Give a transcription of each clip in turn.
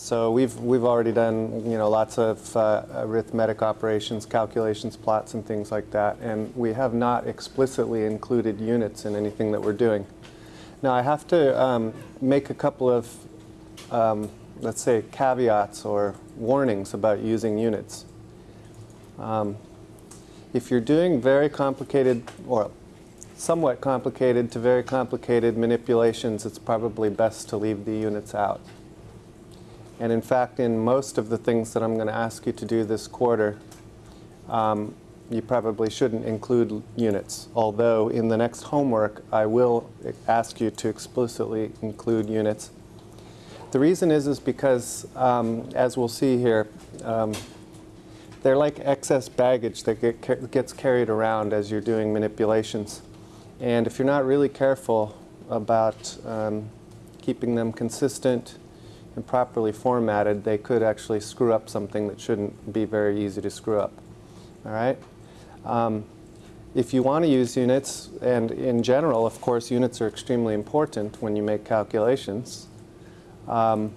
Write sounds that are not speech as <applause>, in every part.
So we've, we've already done, you know, lots of uh, arithmetic operations, calculations, plots, and things like that. And we have not explicitly included units in anything that we're doing. Now I have to um, make a couple of, um, let's say, caveats or warnings about using units. Um, if you're doing very complicated, or somewhat complicated to very complicated manipulations, it's probably best to leave the units out. And in fact, in most of the things that I'm going to ask you to do this quarter, um, you probably shouldn't include units. Although in the next homework, I will ask you to explicitly include units. The reason is, is because, um, as we'll see here, um, they're like excess baggage that get, gets carried around as you're doing manipulations. And if you're not really careful about um, keeping them consistent, and properly formatted, they could actually screw up something that shouldn't be very easy to screw up. All right? Um, if you want to use units, and in general, of course, units are extremely important when you make calculations, um,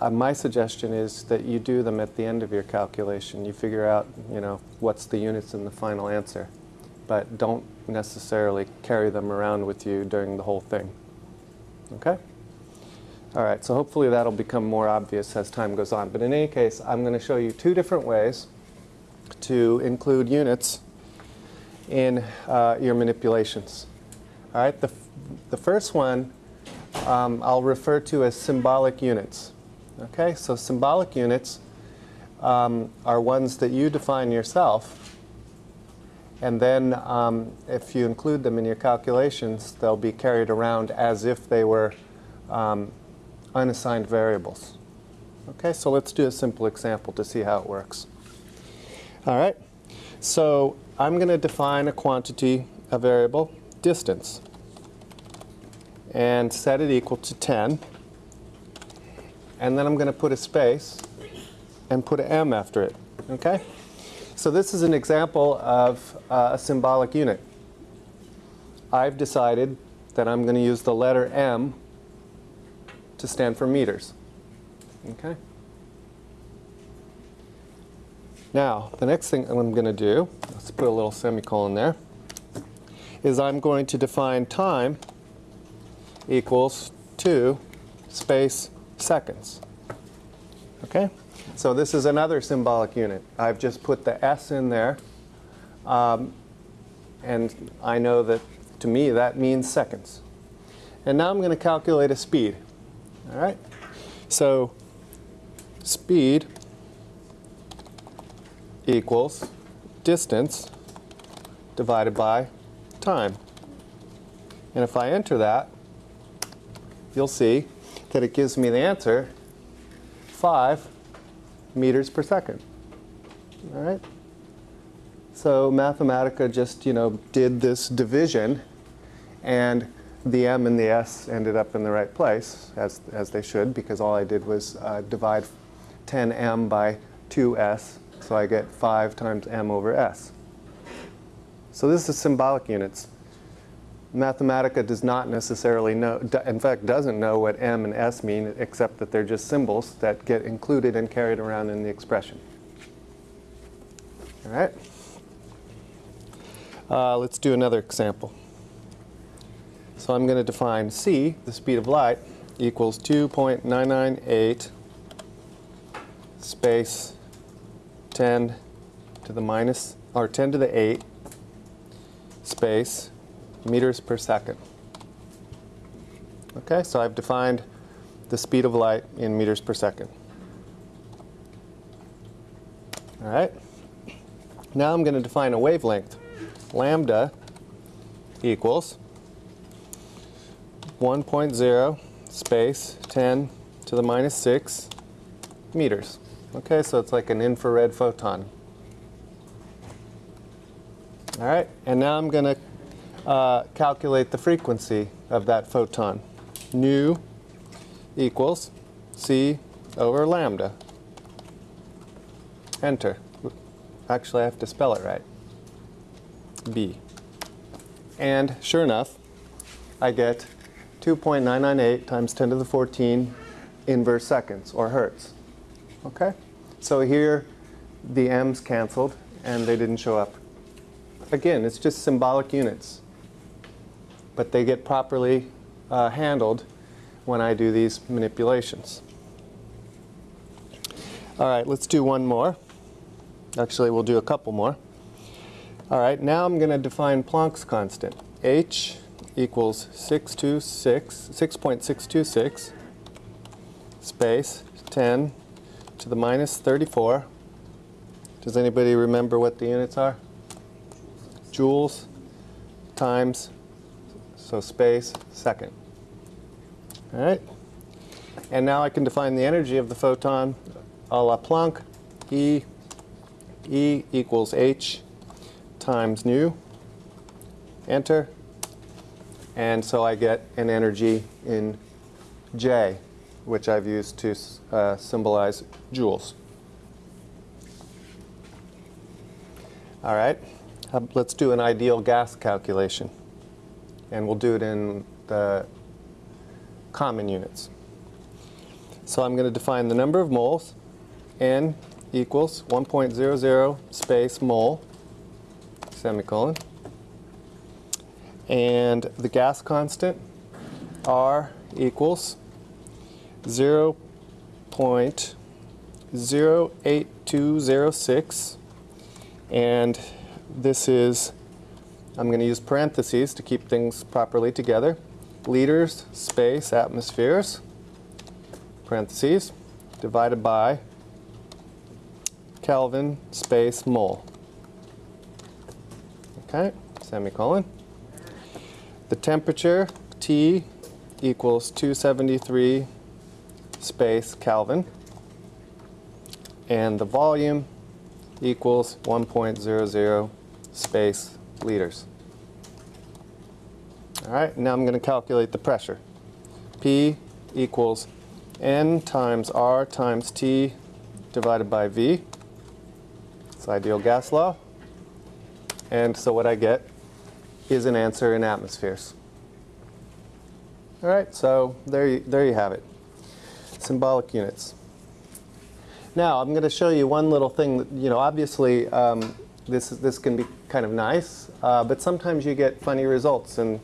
uh, my suggestion is that you do them at the end of your calculation. You figure out, you know, what's the units in the final answer. But don't necessarily carry them around with you during the whole thing. Okay? All right, so hopefully that'll become more obvious as time goes on. But in any case, I'm going to show you two different ways to include units in uh, your manipulations. All right, the, the first one um, I'll refer to as symbolic units. Okay, so symbolic units um, are ones that you define yourself and then um, if you include them in your calculations, they'll be carried around as if they were um, unassigned variables. Okay, so let's do a simple example to see how it works. All right, so I'm going to define a quantity, a variable, distance, and set it equal to 10. And then I'm going to put a space and put an m after it. Okay? So this is an example of uh, a symbolic unit. I've decided that I'm going to use the letter m to stand for meters. Okay? Now, the next thing I'm going to do, let's put a little semicolon there, is I'm going to define time equals 2 space seconds. Okay? So this is another symbolic unit. I've just put the S in there. Um, and I know that, to me, that means seconds. And now I'm going to calculate a speed. All right? So speed equals distance divided by time. And if I enter that, you'll see that it gives me the answer 5 meters per second. All right? So Mathematica just, you know, did this division and the m and the s ended up in the right place, as, as they should, because all I did was uh, divide 10m by 2s, so I get 5 times m over s. So this is symbolic units. Mathematica does not necessarily know, in fact doesn't know what m and s mean, except that they're just symbols that get included and carried around in the expression. All right? Uh, let's do another example. So I'm going to define c, the speed of light, equals 2.998 space 10 to the minus, or 10 to the 8 space meters per second. Okay, so I've defined the speed of light in meters per second. All right. Now I'm going to define a wavelength. Lambda equals 1.0 space 10 to the minus 6 meters. Okay, so it's like an infrared photon. All right, and now I'm going to uh, calculate the frequency of that photon. Nu equals c over lambda. Enter. Actually, I have to spell it right. B. And sure enough, I get 2.998 times 10 to the 14 inverse seconds or hertz. Okay? So here the m's canceled and they didn't show up. Again, it's just symbolic units. But they get properly uh, handled when I do these manipulations. All right, let's do one more. Actually, we'll do a couple more. All right, now I'm going to define Planck's constant. H equals 626, 6.626 space 10 to the minus 34. Does anybody remember what the units are? Joules times, so space, second. All right? And now I can define the energy of the photon a la Planck. E, E equals H times nu. Enter. And so I get an energy in J, which I've used to uh, symbolize joules. All right, let's do an ideal gas calculation. And we'll do it in the common units. So I'm going to define the number of moles, N equals 1.00 space mole, semicolon. And the gas constant, R equals 0.08206. And this is, I'm going to use parentheses to keep things properly together. Liters, space, atmospheres, parentheses, divided by Kelvin, space, mole. Okay, semicolon. The temperature, T, equals 273 space Kelvin. And the volume equals 1.00 space liters. All right, now I'm going to calculate the pressure. P equals N times R times T divided by V. It's ideal gas law. And so what I get is an answer in atmospheres. All right, so there you, there you have it. Symbolic units. Now, I'm going to show you one little thing that, you know, obviously um, this, this can be kind of nice, uh, but sometimes you get funny results, and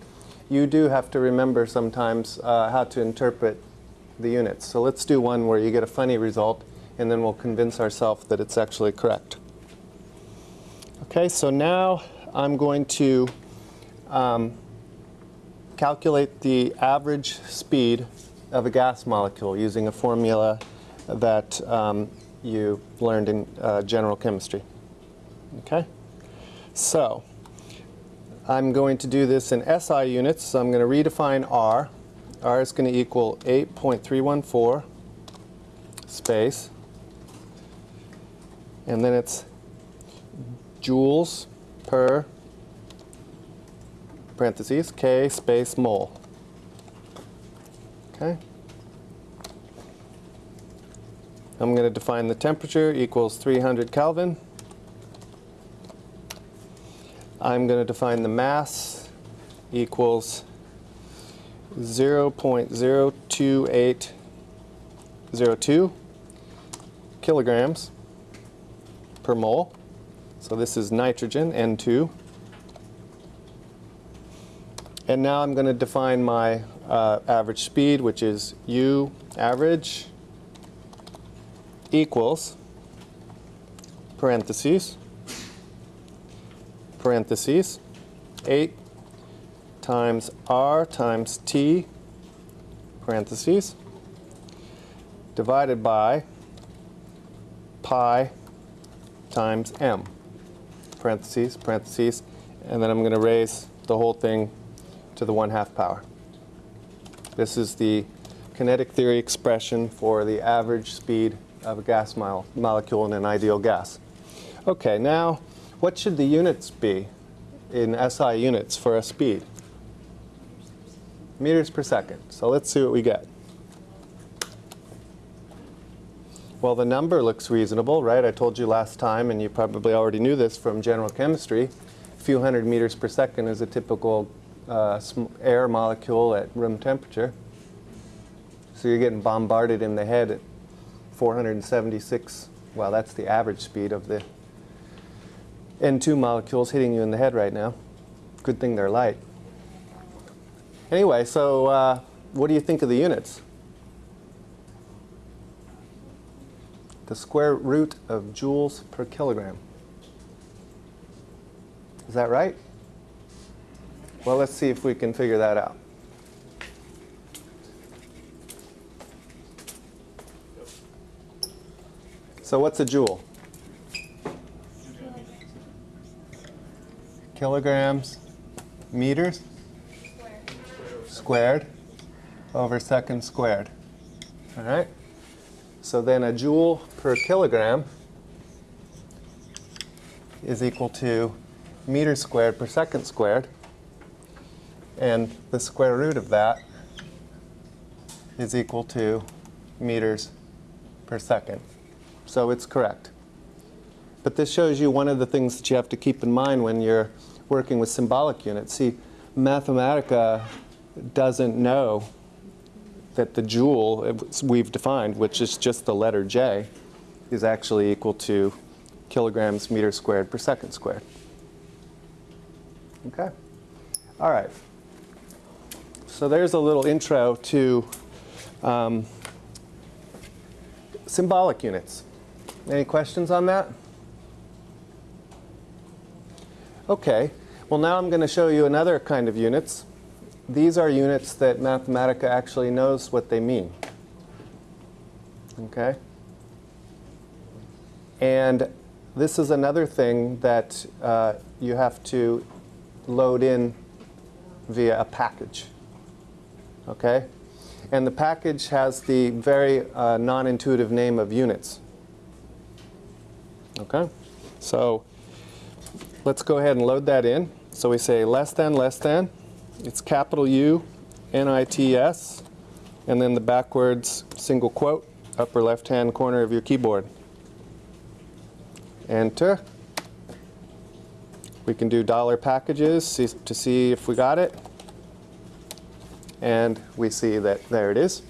you do have to remember sometimes uh, how to interpret the units. So let's do one where you get a funny result, and then we'll convince ourselves that it's actually correct. Okay, so now I'm going to um, calculate the average speed of a gas molecule using a formula that um, you learned in uh, general chemistry. Okay? So, I'm going to do this in SI units, so I'm going to redefine R. R is going to equal 8.314 space, and then it's joules per parentheses K space mole. Okay. I'm going to define the temperature equals 300 Kelvin. I'm going to define the mass equals 0.02802 kilograms per mole. So this is nitrogen, N2. And now I'm going to define my uh, average speed, which is U average equals parentheses, parentheses, 8 times R times T, parentheses, divided by pi times M. Parentheses, parentheses, and then I'm going to raise the whole thing to the 1 half power. This is the kinetic theory expression for the average speed of a gas mo molecule in an ideal gas. Okay, now what should the units be in SI units for a speed? Meters per second. So let's see what we get. Well, the number looks reasonable, right? I told you last time, and you probably already knew this from general chemistry, a few hundred meters per second is a typical uh, air molecule at room temperature. So you're getting bombarded in the head at 476, well, that's the average speed of the N2 molecules hitting you in the head right now. Good thing they're light. Anyway, so uh, what do you think of the units? The square root of joules per kilogram. Is that right? Well, let's see if we can figure that out. So what's a joule? Kilograms, meters, squared over second squared. All right? So then a joule per kilogram is equal to meters squared per second squared. And the square root of that is equal to meters per second. So it's correct. But this shows you one of the things that you have to keep in mind when you're working with symbolic units. See, Mathematica doesn't know that the joule we've defined, which is just the letter J, is actually equal to kilograms meters squared per second squared. Okay? All right. So there's a little intro to um, symbolic units. Any questions on that? Okay, well now I'm going to show you another kind of units. These are units that Mathematica actually knows what they mean. Okay? And this is another thing that uh, you have to load in via a package. Okay? And the package has the very uh, non-intuitive name of units. Okay? So let's go ahead and load that in. So we say less than, less than. It's capital U, N-I-T-S, and then the backwards single quote, upper left-hand corner of your keyboard. Enter. We can do dollar packages to see if we got it. And we see that there it is.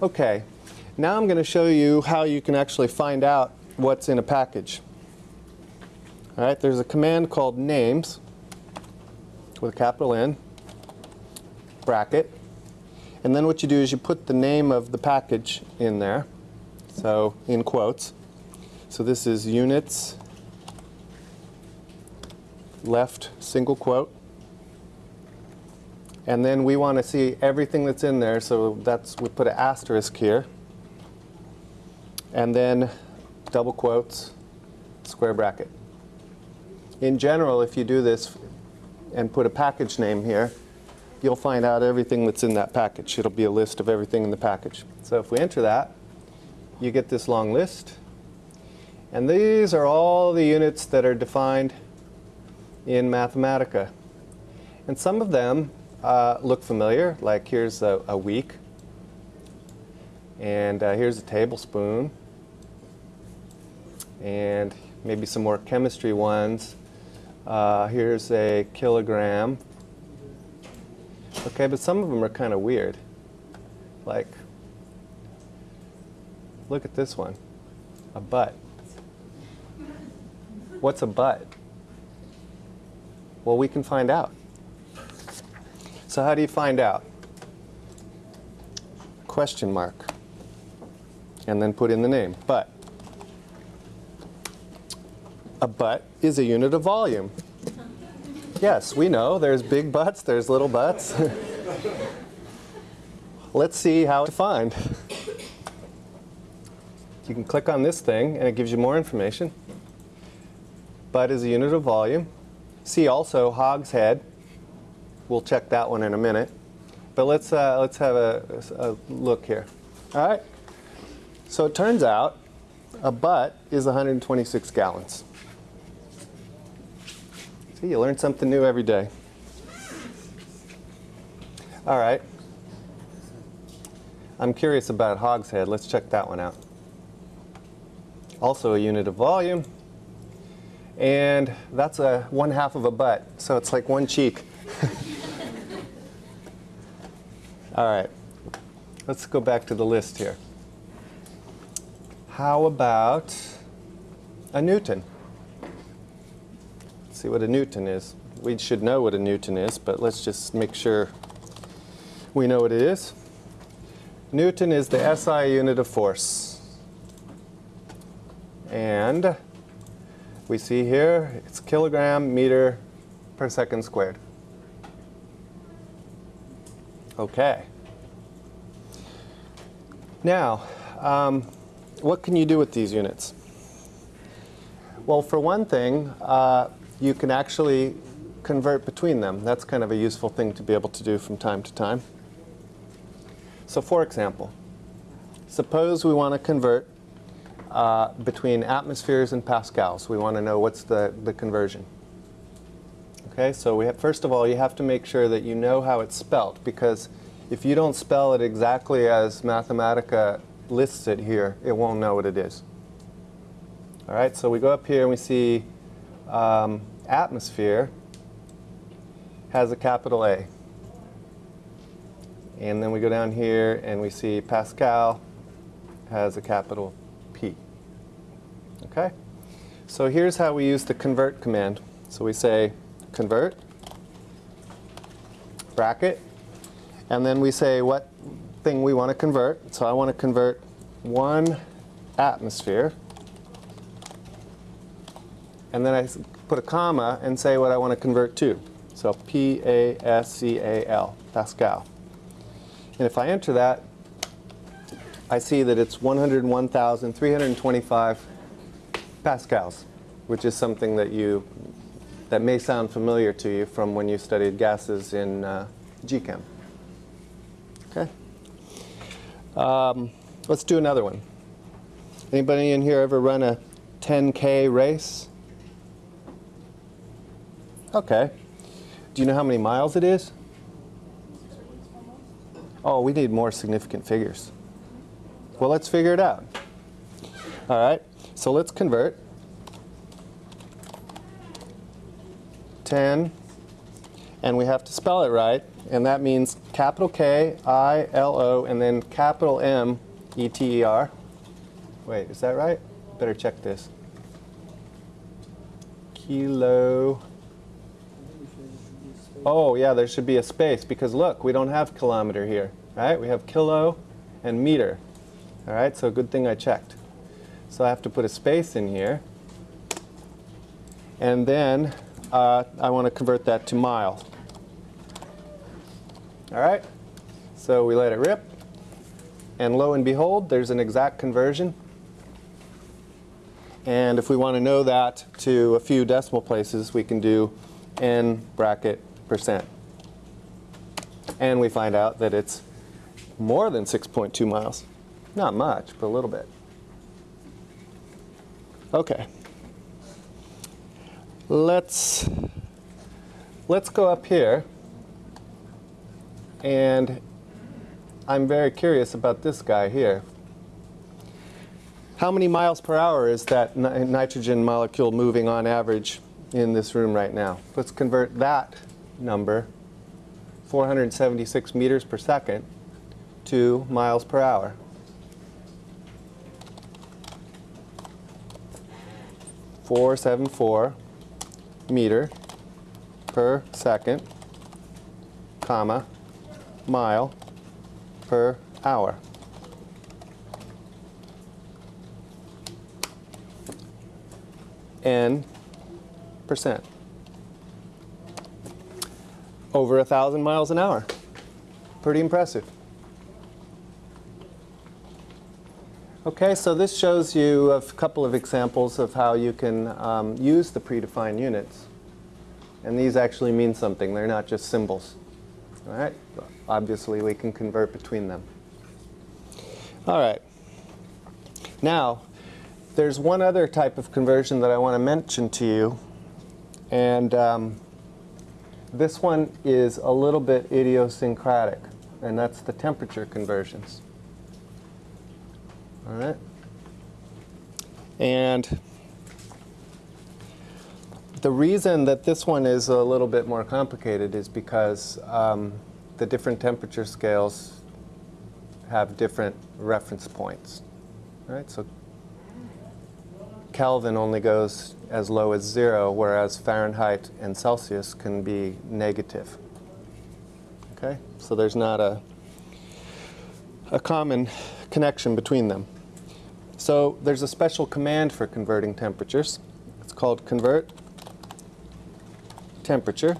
Okay, now I'm going to show you how you can actually find out what's in a package. All right, there's a command called names with a capital N, bracket. And then what you do is you put the name of the package in there, so in quotes. So this is units, left single quote. And then we want to see everything that's in there, so that's we put an asterisk here. And then double quotes, square bracket. In general, if you do this and put a package name here, you'll find out everything that's in that package. It'll be a list of everything in the package. So if we enter that, you get this long list. And these are all the units that are defined in Mathematica. And some of them uh, look familiar, like here's a, a week, and uh, here's a tablespoon, and maybe some more chemistry ones. Uh, here's a kilogram. Okay, but some of them are kind of weird. Like, look at this one, a butt. What's a butt? Well, we can find out. So how do you find out? Question mark. And then put in the name, but. A butt is a unit of volume. Yes, we know. There's big butts, there's little butts. <laughs> Let's see how to find. You can click on this thing and it gives you more information. Butt is a unit of volume. See also hogshead. We'll check that one in a minute. But let's, uh, let's have a, a look here. All right. So it turns out a butt is 126 gallons. See, you learn something new every day. All right. I'm curious about hogshead. Let's check that one out. Also a unit of volume. And that's a one half of a butt. So it's like one cheek. All right. Let's go back to the list here. How about a Newton? Let's see what a Newton is. We should know what a Newton is, but let's just make sure we know what it is. Newton is the SI unit of force. And we see here it's kilogram meter per second squared. Okay. Now, um, what can you do with these units? Well, for one thing, uh, you can actually convert between them. That's kind of a useful thing to be able to do from time to time. So for example, suppose we want to convert uh, between atmospheres and pascals. We want to know what's the, the conversion. Okay, so we have, first of all, you have to make sure that you know how it's spelt because if you don't spell it exactly as Mathematica lists it here, it won't know what it is. All right, so we go up here and we see um, atmosphere has a capital A. And then we go down here and we see Pascal has a capital P. Okay? So here's how we use the convert command. So we say convert, bracket, and then we say what thing we want to convert. So I want to convert one atmosphere. And then I put a comma and say what I want to convert to. So P-A-S-C-A-L, Pascal. And if I enter that, I see that it's 101,325 pascals, which is something that you that may sound familiar to you from when you studied gases in uh, GChem. Okay. Um, let's do another one. Anybody in here ever run a 10K race? Okay. Do you know how many miles it is? Oh, we need more significant figures. Well, let's figure it out. All right, so let's convert. 10, and we have to spell it right, and that means capital K, I, L, O, and then capital M, E, T, E, R. Wait, is that right? Better check this. Kilo. Oh, yeah, there should be a space because look, we don't have kilometer here, right? We have kilo and meter. All right, so good thing I checked. So I have to put a space in here. And then uh, I want to convert that to mile. All right, so we let it rip. And lo and behold, there's an exact conversion. And if we want to know that to a few decimal places, we can do n bracket percent. And we find out that it's more than 6.2 miles. Not much, but a little bit. Okay. Let's let's go up here and I'm very curious about this guy here. How many miles per hour is that ni nitrogen molecule moving on average in this room right now? Let's convert that number, 476 meters per second, to miles per hour. 474 meter per second, comma, mile per hour. N percent. Over a thousand miles an hour. Pretty impressive. Okay, so this shows you a couple of examples of how you can um, use the predefined units. And these actually mean something. They're not just symbols. All right? Obviously, we can convert between them. All right. Now, there's one other type of conversion that I want to mention to you. And um, this one is a little bit idiosyncratic. And that's the temperature conversions. All right. And the reason that this one is a little bit more complicated is because um, the different temperature scales have different reference points. Right? So Kelvin only goes as low as zero, whereas Fahrenheit and Celsius can be negative. Okay? So there's not a, a common connection between them. So there's a special command for converting temperatures. It's called convert temperature.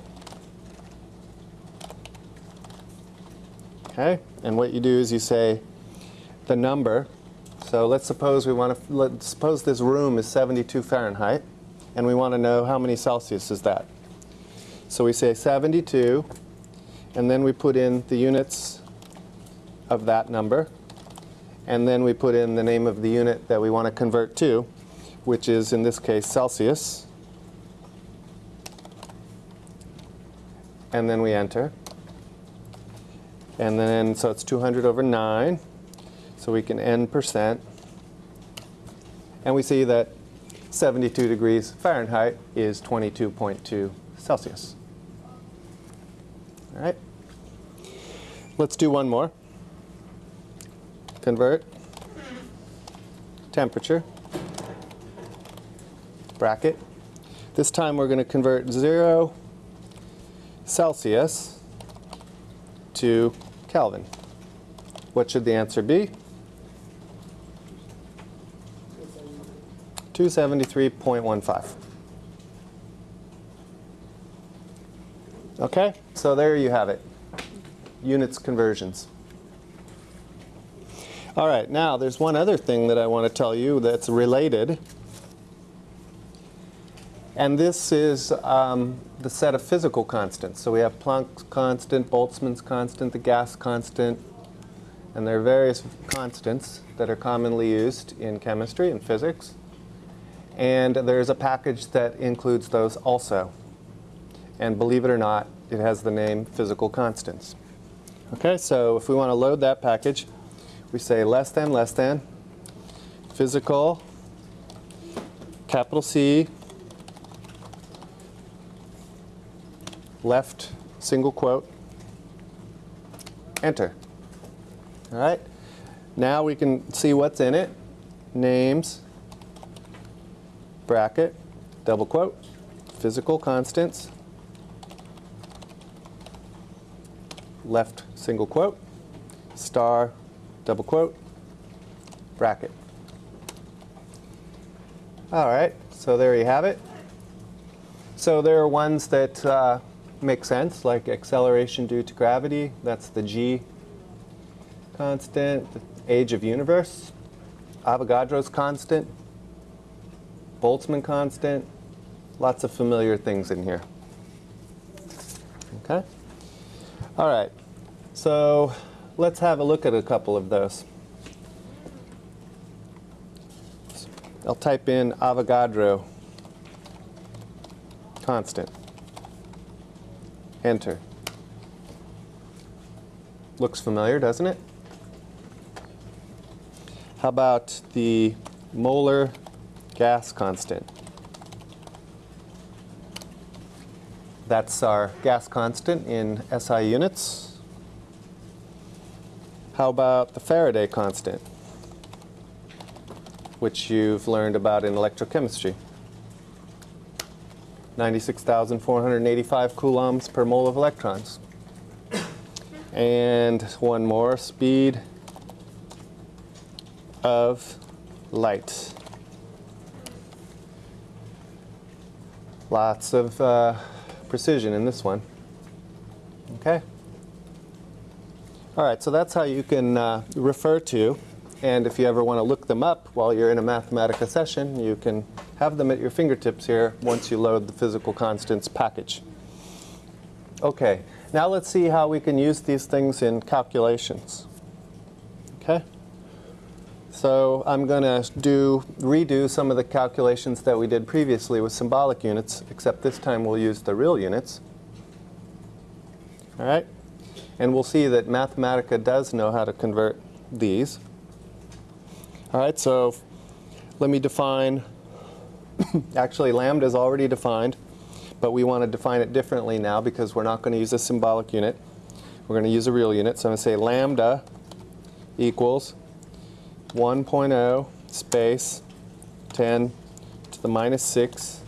Okay, and what you do is you say the number. So let's suppose we want to let's suppose this room is 72 Fahrenheit, and we want to know how many Celsius is that. So we say 72, and then we put in the units of that number, and then we put in the name of the unit that we want to convert to, which is in this case Celsius. And then we enter. And then, so it's 200 over 9. So we can n percent. And we see that 72 degrees Fahrenheit is 22.2 Celsius. All right. Let's do one more. Convert temperature bracket. This time we're going to convert 0 Celsius to Kelvin. What should the answer be? 273.15. Okay, so there you have it. Units conversions. All right, now there's one other thing that I want to tell you that's related. And this is um, the set of physical constants. So we have Planck's constant, Boltzmann's constant, the gas constant, and there are various constants that are commonly used in chemistry and physics. And there's a package that includes those also. And believe it or not, it has the name physical constants. Okay, so if we want to load that package, we say less than, less than, physical, capital C, left single quote, enter. All right, now we can see what's in it. Names, bracket, double quote, physical constants, left single quote, star, double quote, bracket. All right, so there you have it. So there are ones that uh, make sense, like acceleration due to gravity. That's the g constant, the age of universe. Avogadro's constant, Boltzmann constant, lots of familiar things in here. Okay? All right, so let's have a look at a couple of those. I'll type in Avogadro constant. Enter. Looks familiar, doesn't it? How about the molar gas constant? That's our gas constant in SI units. How about the Faraday constant, which you've learned about in electrochemistry? 96,485 coulombs per mole of electrons. And one more, speed of light. Lots of uh, precision in this one. Okay? All right, so that's how you can uh, refer to, and if you ever want to look them up while you're in a Mathematica session, you can have them at your fingertips here once you load the physical constants package. Okay, now let's see how we can use these things in calculations. Okay? So I'm going to do redo some of the calculations that we did previously with symbolic units, except this time we'll use the real units. All right? And we'll see that Mathematica does know how to convert these. All right, so let me define, <coughs> actually lambda is already defined, but we want to define it differently now because we're not going to use a symbolic unit. We're going to use a real unit, so I'm going to say lambda equals 1.0 space 10 to the minus 6.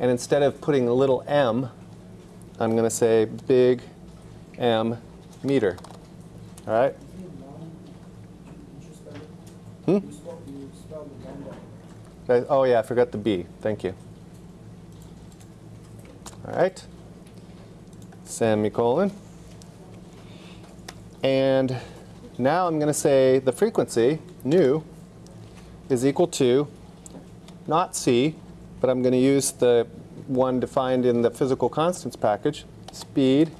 And instead of putting a little m, I'm going to say big M meter. All right? Hmm? Oh yeah, I forgot the B. Thank you. All right. Semicolon. And now I'm going to say the frequency, nu, is equal to not c, but I'm going to use the one defined in the physical constants package, speed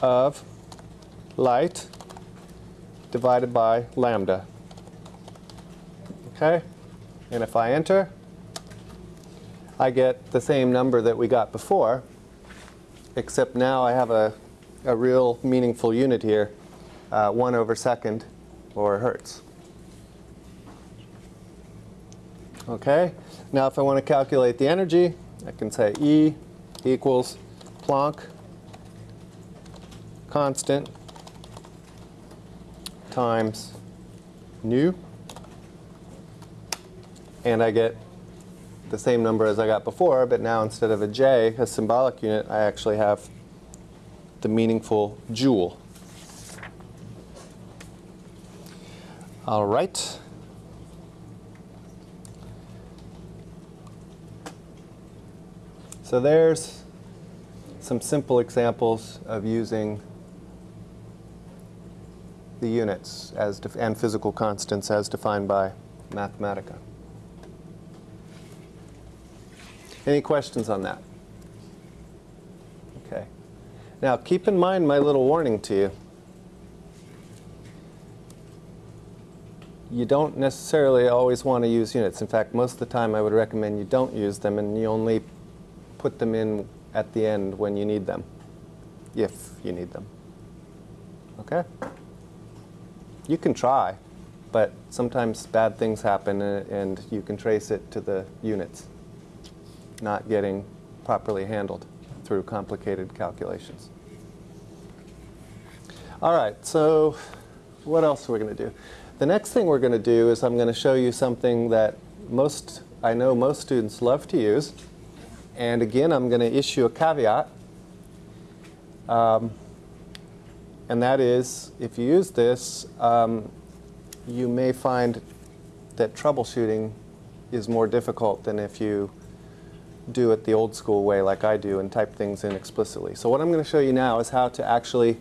of light divided by lambda. Okay? And if I enter, I get the same number that we got before, except now I have a, a real meaningful unit here, uh, 1 over second, or hertz. Okay? Now if I want to calculate the energy, I can say E equals Planck constant times nu. And I get the same number as I got before, but now instead of a J, a symbolic unit, I actually have the meaningful joule. All right. So there's some simple examples of using the units as and physical constants as defined by Mathematica. Any questions on that? Okay. Now keep in mind my little warning to you. You don't necessarily always want to use units. In fact, most of the time I would recommend you don't use them and you only put them in at the end when you need them, if you need them. Okay? You can try, but sometimes bad things happen uh, and you can trace it to the units not getting properly handled through complicated calculations. All right, so what else are we going to do? The next thing we're going to do is I'm going to show you something that most, I know most students love to use. And again, I'm going to issue a caveat. Um, and that is, if you use this, um, you may find that troubleshooting is more difficult than if you do it the old school way like I do and type things in explicitly. So what I'm going to show you now is how to actually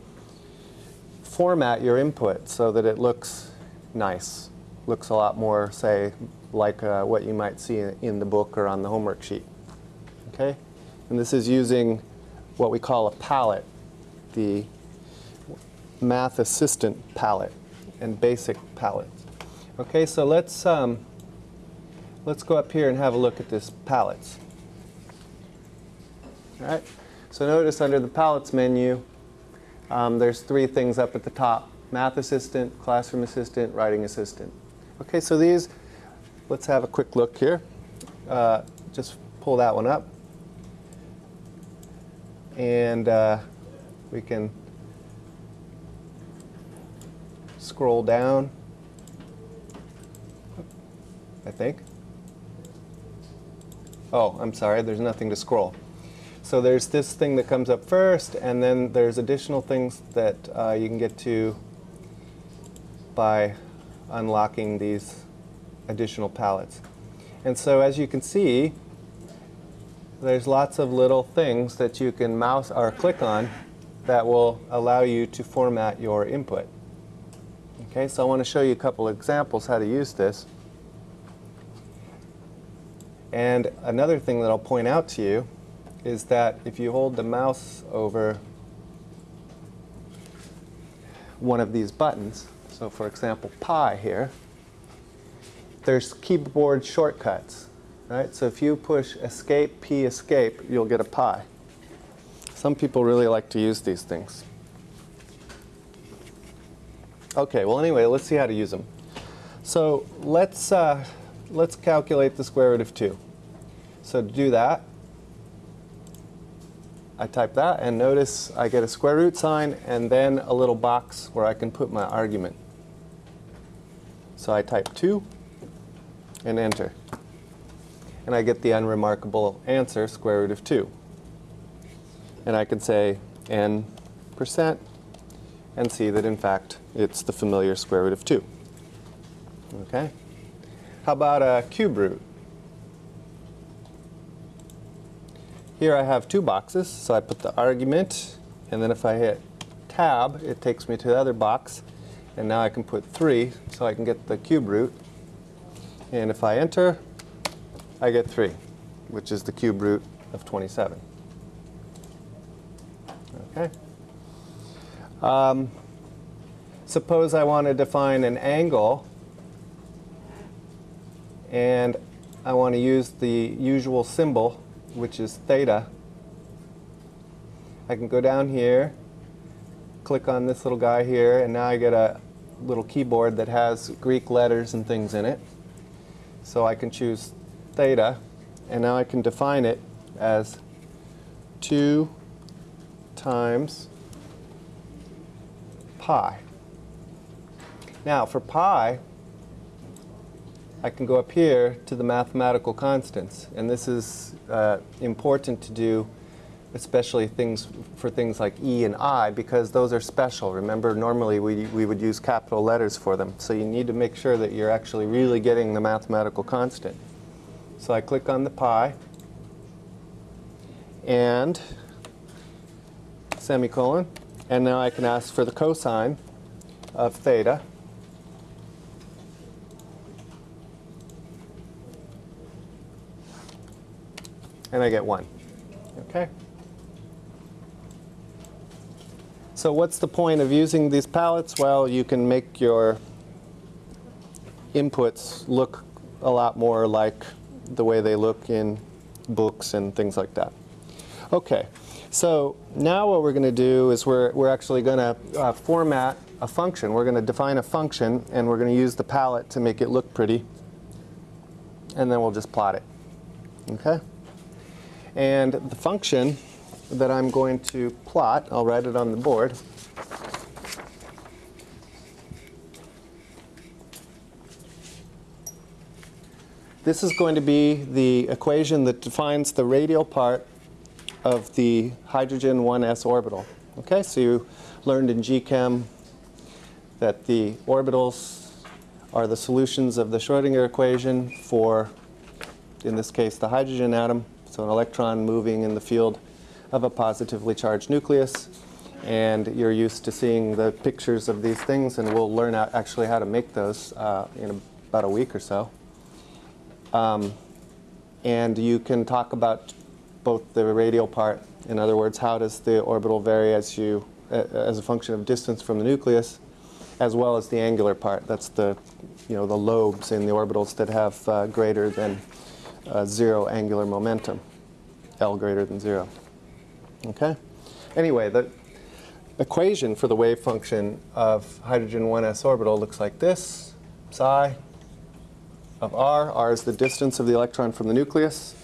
format your input so that it looks nice. Looks a lot more, say, like uh, what you might see in the book or on the homework sheet. Okay? And this is using what we call a palette, the Math Assistant palette and basic palette. Okay, so let's, um, let's go up here and have a look at this palettes. All right, so notice under the palettes menu, um, there's three things up at the top. Math Assistant, Classroom Assistant, Writing Assistant. Okay, so these, let's have a quick look here. Uh, just pull that one up. And uh, we can scroll down, I think. Oh, I'm sorry, there's nothing to scroll. So there's this thing that comes up first, and then there's additional things that uh, you can get to by unlocking these additional palettes. And so as you can see, there's lots of little things that you can mouse or click on that will allow you to format your input. Okay, so I want to show you a couple examples how to use this. And another thing that I'll point out to you is that if you hold the mouse over one of these buttons, so for example pi here, there's keyboard shortcuts, right? So if you push escape, P escape, you'll get a pi. Some people really like to use these things. Okay, well anyway, let's see how to use them. So let's, uh, let's calculate the square root of 2. So to do that, I type that, and notice I get a square root sign and then a little box where I can put my argument. So I type 2 and enter. And I get the unremarkable answer, square root of 2. And I can say n percent and see that in fact it's the familiar square root of 2. Okay? How about a cube root? Here I have two boxes, so I put the argument, and then if I hit tab, it takes me to the other box, and now I can put 3, so I can get the cube root. And if I enter, I get 3, which is the cube root of 27. Okay. Um, suppose I want to define an angle, and I want to use the usual symbol which is theta, I can go down here, click on this little guy here, and now I get a little keyboard that has Greek letters and things in it. So I can choose theta, and now I can define it as 2 times pi. Now for pi, I can go up here to the mathematical constants. And this is uh, important to do, especially things for things like E and I, because those are special. Remember, normally we, we would use capital letters for them. So you need to make sure that you're actually really getting the mathematical constant. So I click on the pi, and semicolon, and now I can ask for the cosine of theta. and I get 1. Okay? So what's the point of using these palettes? Well, you can make your inputs look a lot more like the way they look in books and things like that. Okay, so now what we're going to do is we're, we're actually going to uh, format a function. We're going to define a function, and we're going to use the palette to make it look pretty, and then we'll just plot it. Okay? And the function that I'm going to plot, I'll write it on the board. This is going to be the equation that defines the radial part of the hydrogen 1s orbital. Okay, so you learned in GChem that the orbitals are the solutions of the Schrodinger equation for, in this case, the hydrogen atom. So an electron moving in the field of a positively charged nucleus. And you're used to seeing the pictures of these things, and we'll learn actually how to make those uh, in about a week or so. Um, and you can talk about both the radial part, in other words, how does the orbital vary as, you, as a function of distance from the nucleus, as well as the angular part. That's the, you know, the lobes in the orbitals that have uh, greater than uh, zero angular momentum, L greater than zero. Okay? Anyway, the equation for the wave function of hydrogen 1s orbital looks like this. Psi of r, r is the distance of the electron from the nucleus,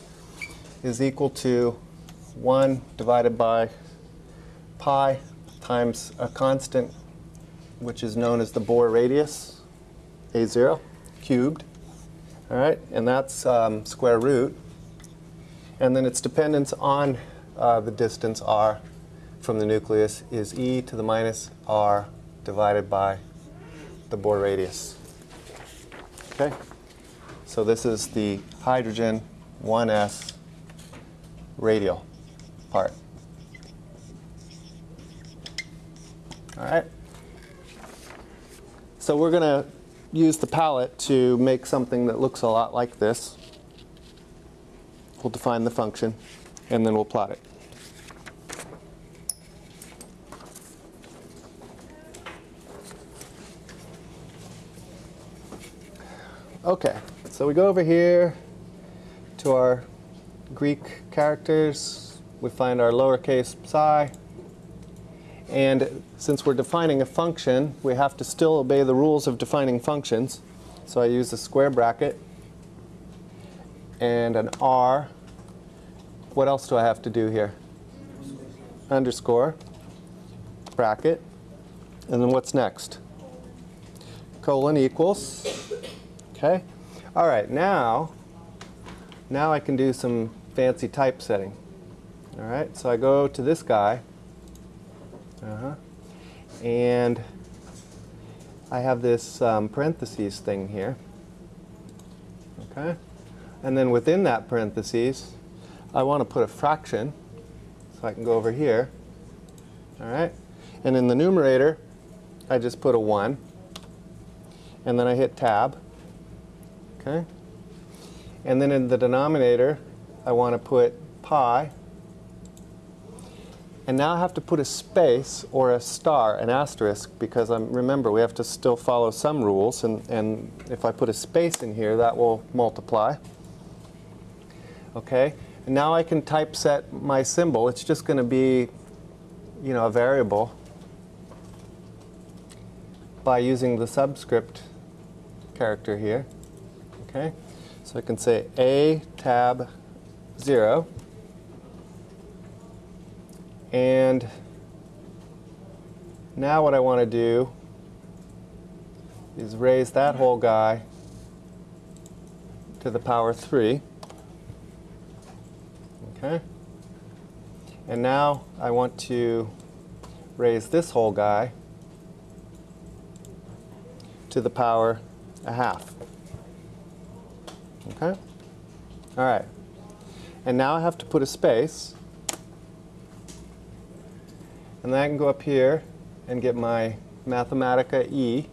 is equal to 1 divided by pi times a constant which is known as the Bohr radius, a0, cubed, all right, and that's um, square root. And then its dependence on uh, the distance r from the nucleus is e to the minus r divided by the Bohr radius. Okay? So this is the hydrogen 1s radial part. All right? So we're going to use the palette to make something that looks a lot like this. We'll define the function, and then we'll plot it. Okay, so we go over here to our Greek characters. We find our lowercase psi. And since we're defining a function, we have to still obey the rules of defining functions. So I use a square bracket and an r. What else do I have to do here? underscore, bracket, and then what's next? Colon equals, okay? All right, now, now I can do some fancy typesetting. All right, so I go to this guy, uh-huh, and I have this um, parentheses thing here, okay? And then within that parentheses, I want to put a fraction, so I can go over here, all right? And in the numerator, I just put a 1, and then I hit tab, okay? And then in the denominator, I want to put pi, and now I have to put a space or a star, an asterisk, because I'm, remember, we have to still follow some rules, and, and if I put a space in here, that will multiply. Okay, and now I can typeset my symbol. It's just going to be, you know, a variable by using the subscript character here. Okay, so I can say A tab 0 and now what I want to do is raise that whole guy to the power 3. Okay? And now I want to raise this whole guy to the power a half. Okay? All right. And now I have to put a space and then I can go up here and get my Mathematica E,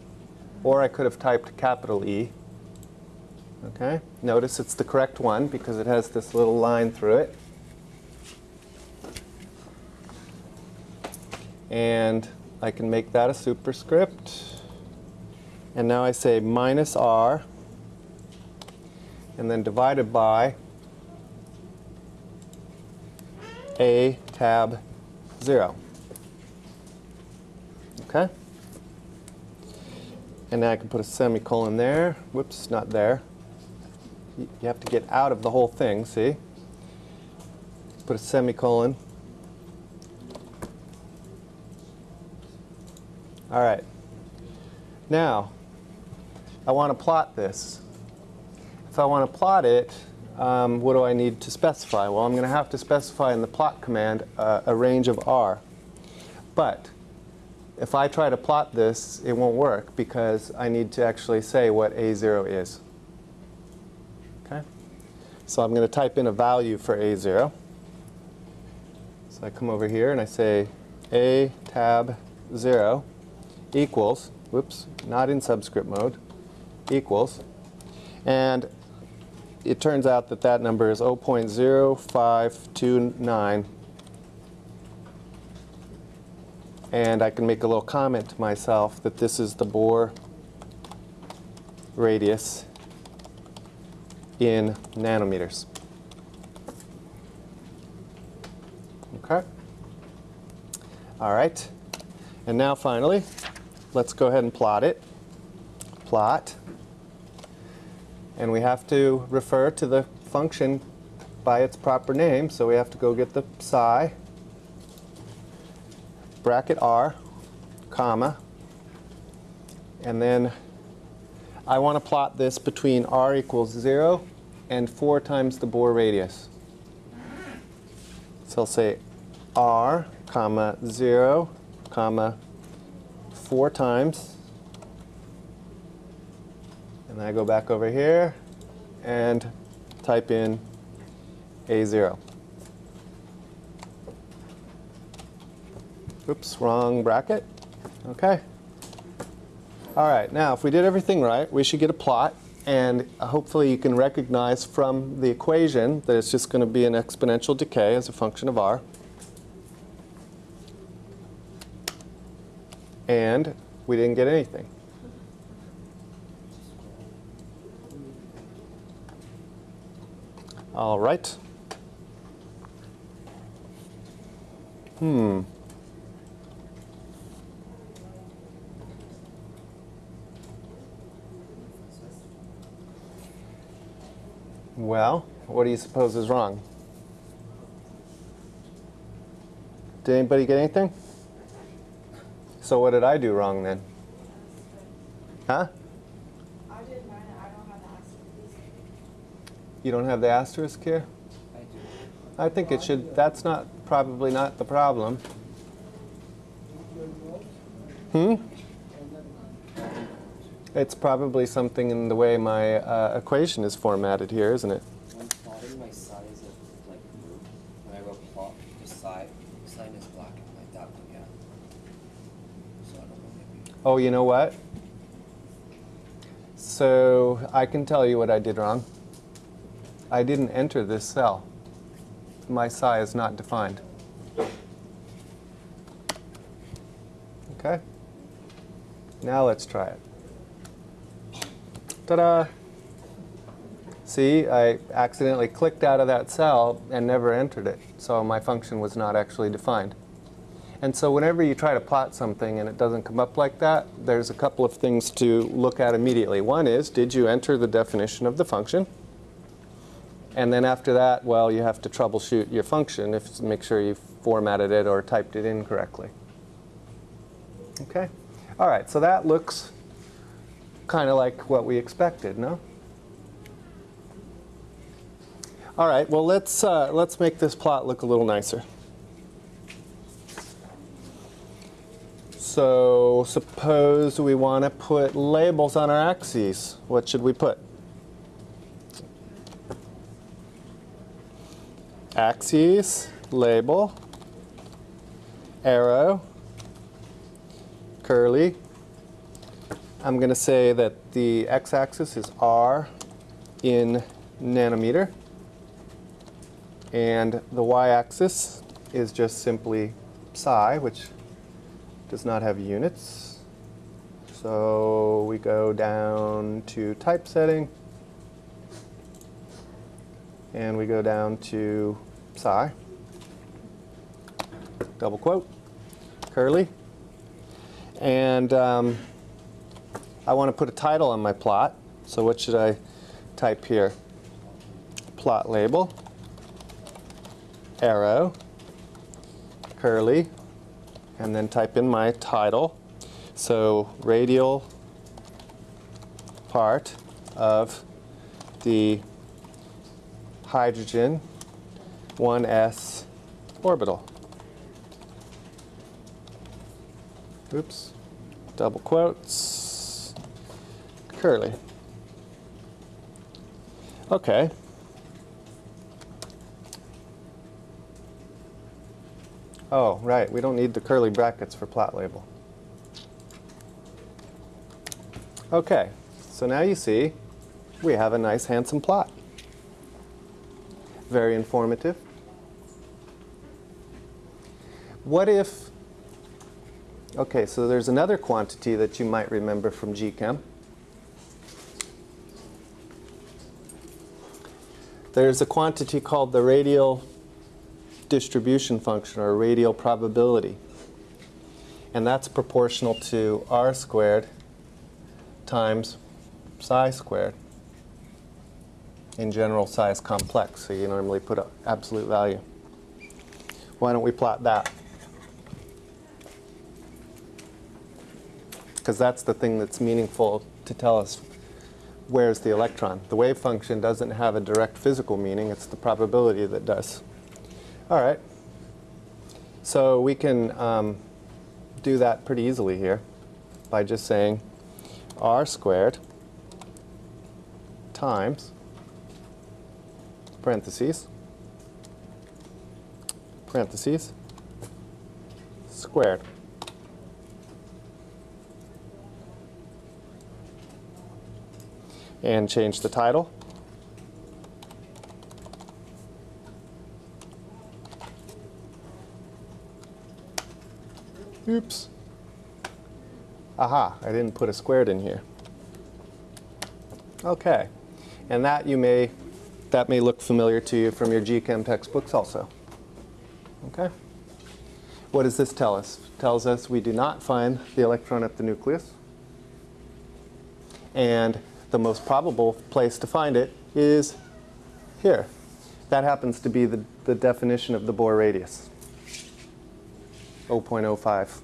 or I could have typed capital E. Okay, notice it's the correct one because it has this little line through it. And I can make that a superscript. And now I say minus R, and then divided by A tab 0. Okay? And now I can put a semicolon there. Whoops, not there. You have to get out of the whole thing, see? Put a semicolon. All right. Now, I want to plot this. If I want to plot it, um, what do I need to specify? Well, I'm going to have to specify in the plot command uh, a range of r. But if I try to plot this, it won't work because I need to actually say what A0 is. Okay? So I'm going to type in a value for A0. So I come over here and I say A tab 0 equals, whoops, not in subscript mode, equals. And it turns out that that number is 0.0529 and I can make a little comment to myself that this is the Bohr radius in nanometers. Okay? All right. And now finally, let's go ahead and plot it. Plot. And we have to refer to the function by its proper name, so we have to go get the psi bracket r, comma, and then I want to plot this between r equals 0 and 4 times the Bohr radius. So I'll say r, comma, 0, comma, 4 times. And I go back over here and type in A0. Oops, wrong bracket. Okay. All right, now if we did everything right, we should get a plot. And hopefully you can recognize from the equation that it's just going to be an exponential decay as a function of r. And we didn't get anything. All right. Hmm. Well, what do you suppose is wrong? Did anybody get anything? So what did I do wrong then? Huh? I did mine, I don't have the asterisk. You don't have the asterisk here? I do. I think it should, that's not, probably not the problem. Hmm? It's probably something in the way my uh, equation is formatted here, isn't it? When plotting my size of like group, when I wrote plot, the side sign is black and white. That one, yeah. So I don't know maybe. Oh, you know what? So I can tell you what I did wrong. I didn't enter this cell. My psi is not defined. Okay? Now let's try it. Ta-da! See, I accidentally clicked out of that cell and never entered it, so my function was not actually defined. And so whenever you try to plot something and it doesn't come up like that, there's a couple of things to look at immediately. One is, did you enter the definition of the function? And then after that, well, you have to troubleshoot your function if make sure you formatted it or typed it in correctly. Okay? All right, so that looks kind of like what we expected, no? All right, well, let's, uh, let's make this plot look a little nicer. So suppose we want to put labels on our axes. What should we put? Axes, label, arrow, curly. I'm going to say that the x-axis is r in nanometer. And the y-axis is just simply psi, which does not have units. So we go down to typesetting. And we go down to psi. Double quote, curly. And um, I want to put a title on my plot. So what should I type here? Plot label, arrow, curly, and then type in my title. So radial part of the hydrogen 1s orbital. Oops, double quotes, curly. Okay. Oh, right, we don't need the curly brackets for plot label. Okay, so now you see we have a nice handsome plot. Very informative. What if, okay, so there's another quantity that you might remember from GChem. There's a quantity called the radial distribution function or radial probability. And that's proportional to r squared times psi squared. In general, psi's complex, so you normally put an absolute value. Why don't we plot that? Because that's the thing that's meaningful to tell us where's the electron. The wave function doesn't have a direct physical meaning, it's the probability that does. All right. So we can um, do that pretty easily here by just saying r squared times parentheses parentheses squared. And change the title. Oops. Aha, I didn't put a squared in here. Okay, and that you may, that may look familiar to you from your GChem textbooks also. Okay? What does this tell us? It tells us we do not find the electron at the nucleus. And the most probable place to find it is here. That happens to be the, the definition of the Bohr radius. 0.0529177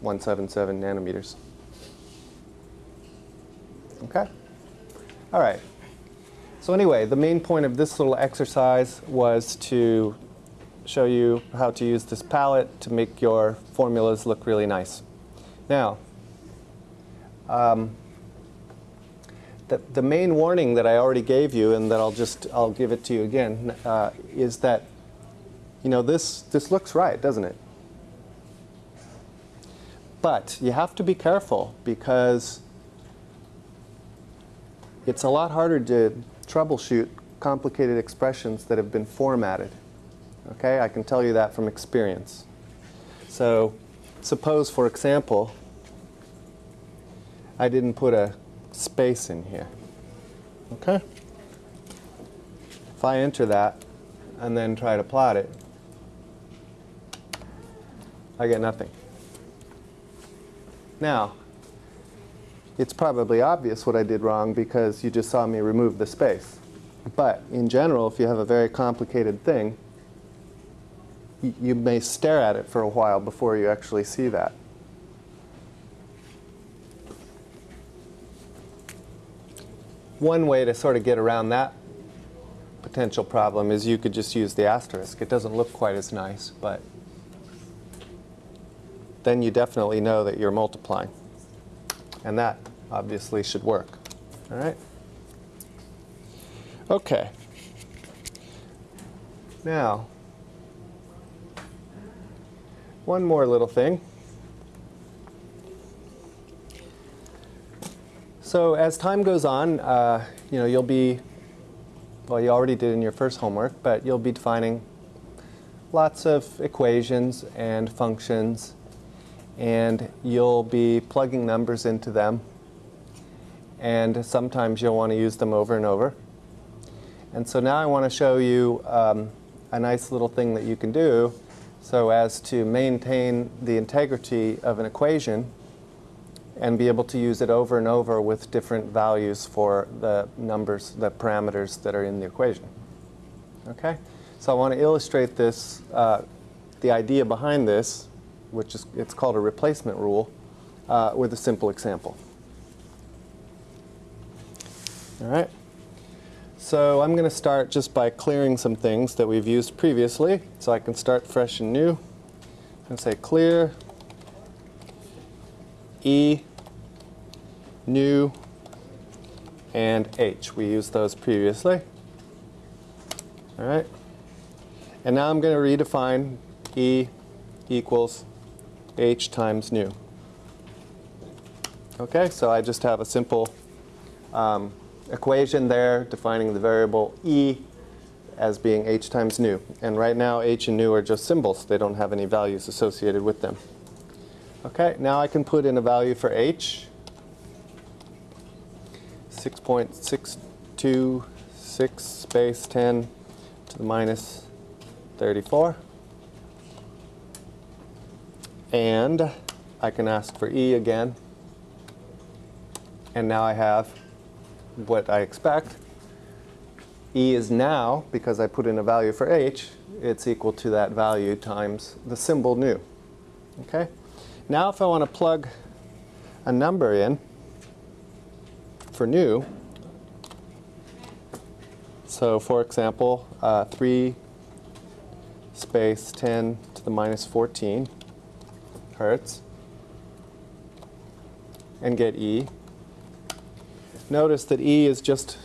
nanometers. Okay? All right. So anyway, the main point of this little exercise was to show you how to use this palette to make your formulas look really nice. Now, um, the, the main warning that I already gave you, and that I'll just I'll give it to you again, uh, is that you know this this looks right, doesn't it? But you have to be careful because it's a lot harder to troubleshoot complicated expressions that have been formatted. Okay, I can tell you that from experience. So, suppose, for example, I didn't put a space in here. Okay? If I enter that and then try to plot it, I get nothing. Now, it's probably obvious what I did wrong because you just saw me remove the space. But in general, if you have a very complicated thing, you may stare at it for a while before you actually see that. One way to sort of get around that potential problem is you could just use the asterisk. It doesn't look quite as nice, but then you definitely know that you're multiplying. And that obviously should work. All right? Okay. Now, one more little thing. So as time goes on, uh, you know, you'll be, well, you already did in your first homework, but you'll be defining lots of equations and functions, and you'll be plugging numbers into them, and sometimes you'll want to use them over and over. And so now I want to show you um, a nice little thing that you can do so as to maintain the integrity of an equation and be able to use it over and over with different values for the numbers, the parameters that are in the equation. Okay? So I want to illustrate this, uh, the idea behind this, which is, it's called a replacement rule, uh, with a simple example. All right? So I'm going to start just by clearing some things that we've used previously, so I can start fresh and new. To say clear E, nu, and H. We used those previously. All right. And now I'm going to redefine E equals H times nu. Okay, so I just have a simple um, equation there defining the variable E as being H times nu. And right now H and nu are just symbols. They don't have any values associated with them. Okay, now I can put in a value for H. 6.626 space 10 to the minus 34. And I can ask for E again. And now I have what I expect. E is now, because I put in a value for H, it's equal to that value times the symbol nu. Okay? Now if I want to plug a number in for nu, so for example, uh, 3 space 10 to the minus 14 hertz, and get E, notice that E is just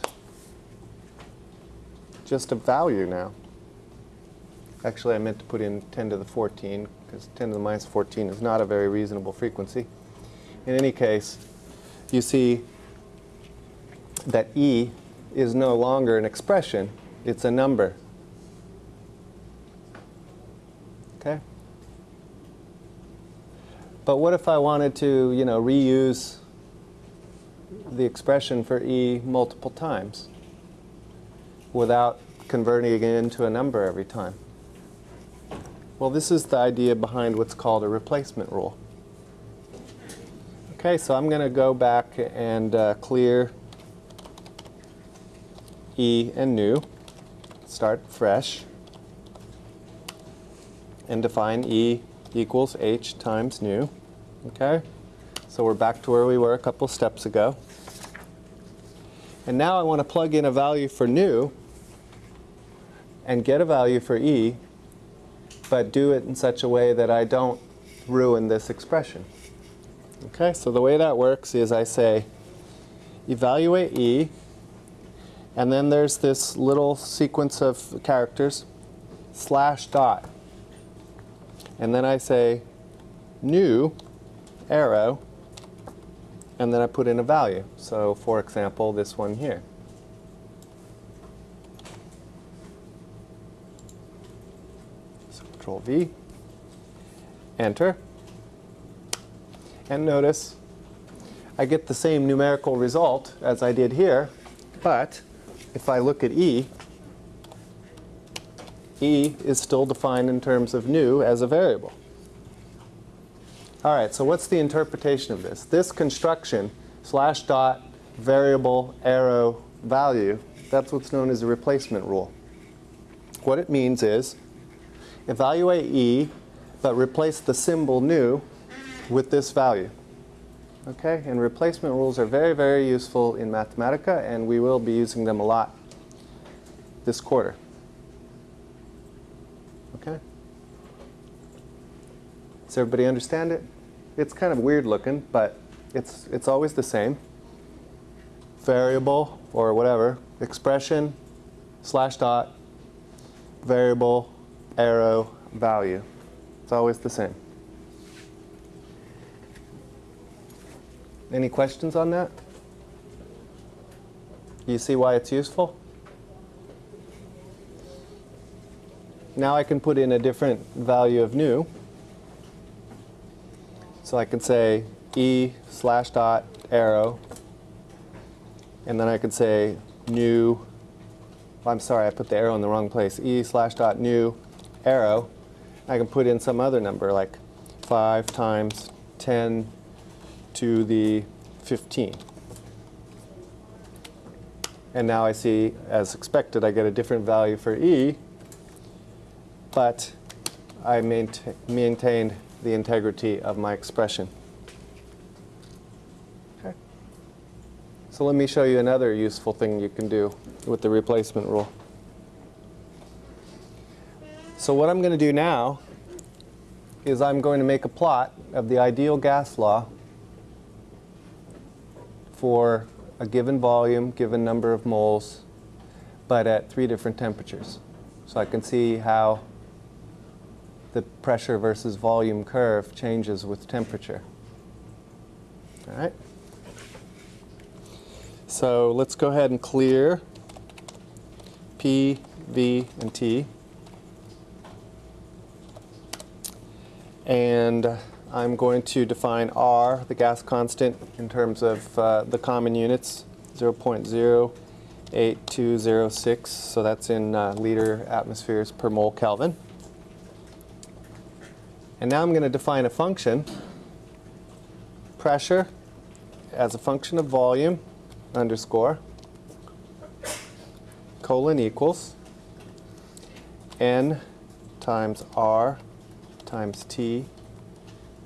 just a value now. Actually, I meant to put in 10 to the 14 because 10 to the minus 14 is not a very reasonable frequency. In any case, you see that E is no longer an expression, it's a number. Okay? But what if I wanted to, you know, reuse the expression for E multiple times without converting it into a number every time? Well, this is the idea behind what's called a replacement rule. Okay, so I'm going to go back and uh, clear E and nu, start fresh, and define E equals H times nu. Okay? So we're back to where we were a couple steps ago. And now I want to plug in a value for nu and get a value for E, but do it in such a way that I don't ruin this expression. Okay, so the way that works is I say evaluate E, and then there's this little sequence of characters, slash dot. And then I say nu arrow, and then I put in a value. So for example, this one here. So control V, enter. And notice I get the same numerical result as I did here, but if I look at E, E is still defined in terms of nu as a variable. All right, so what's the interpretation of this? This construction, slash dot, variable, arrow, value, that's what's known as a replacement rule. What it means is evaluate E, but replace the symbol nu with this value. Okay, and replacement rules are very, very useful in Mathematica, and we will be using them a lot this quarter. Okay? Does everybody understand it? It's kind of weird looking, but it's, it's always the same. Variable, or whatever, expression, slash dot, variable, arrow, value. It's always the same. Any questions on that? You see why it's useful? Now I can put in a different value of nu. So I can say e slash dot arrow, and then I could say nu, I'm sorry, I put the arrow in the wrong place, e slash dot nu arrow. I can put in some other number like 5 times 10 to the 15. And now I see, as expected, I get a different value for E, but I maintain, maintained the integrity of my expression. Okay. So let me show you another useful thing you can do with the replacement rule. So what I'm going to do now is I'm going to make a plot of the ideal gas law for a given volume, given number of moles, but at three different temperatures. So I can see how the pressure versus volume curve changes with temperature. All right? So let's go ahead and clear P, V, and T. And I'm going to define R, the gas constant, in terms of uh, the common units, 0.08206. So that's in uh, liter atmospheres per mole Kelvin. And now I'm going to define a function, pressure as a function of volume, underscore, colon equals n times R times T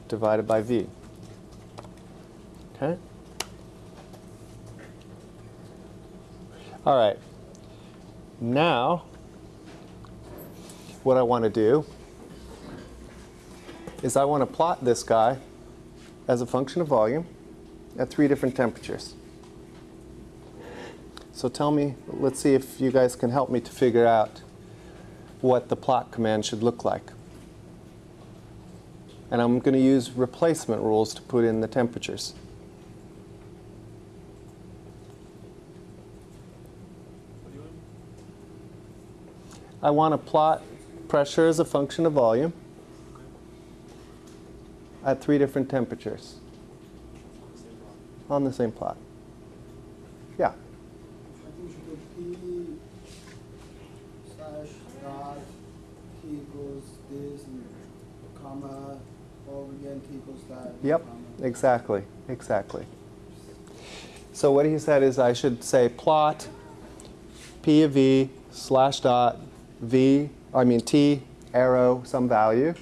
divided by V. Okay? All right. Now, what I want to do is I want to plot this guy as a function of volume at three different temperatures. So tell me, let's see if you guys can help me to figure out what the plot command should look like. And I'm going to use replacement rules to put in the temperatures. I want to plot pressure as a function of volume at three different temperatures on the same plot. Yeah. I think we should do slash dot T equals this comma over again T equals that. Yep, exactly, exactly. So what he said is I should say plot P of V slash dot V, I mean T arrow some value,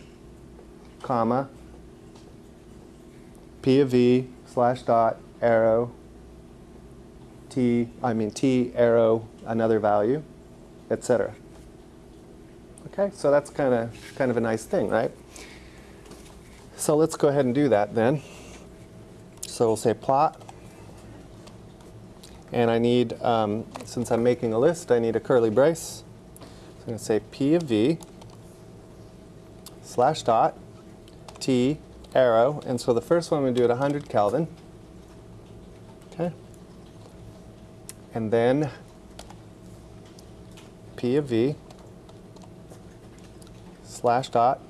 comma, P of V slash dot arrow T, I mean T arrow another value, etc. Okay, so that's kind of kind of a nice thing, right? So let's go ahead and do that then. So we'll say plot. And I need, um, since I'm making a list, I need a curly brace. So I'm going to say P of V slash dot T arrow. And so the first one to do at 100 Kelvin. Okay. And then P of V slash dot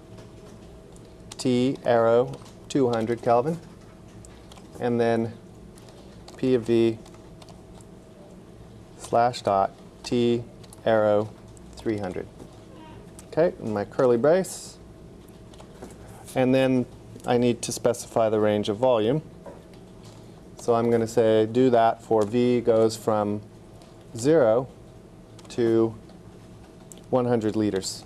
T arrow 200 Kelvin. And then P of V slash dot T arrow 300. Okay, my curly brace. And then I need to specify the range of volume. So I'm going to say do that for V goes from 0 to 100 liters.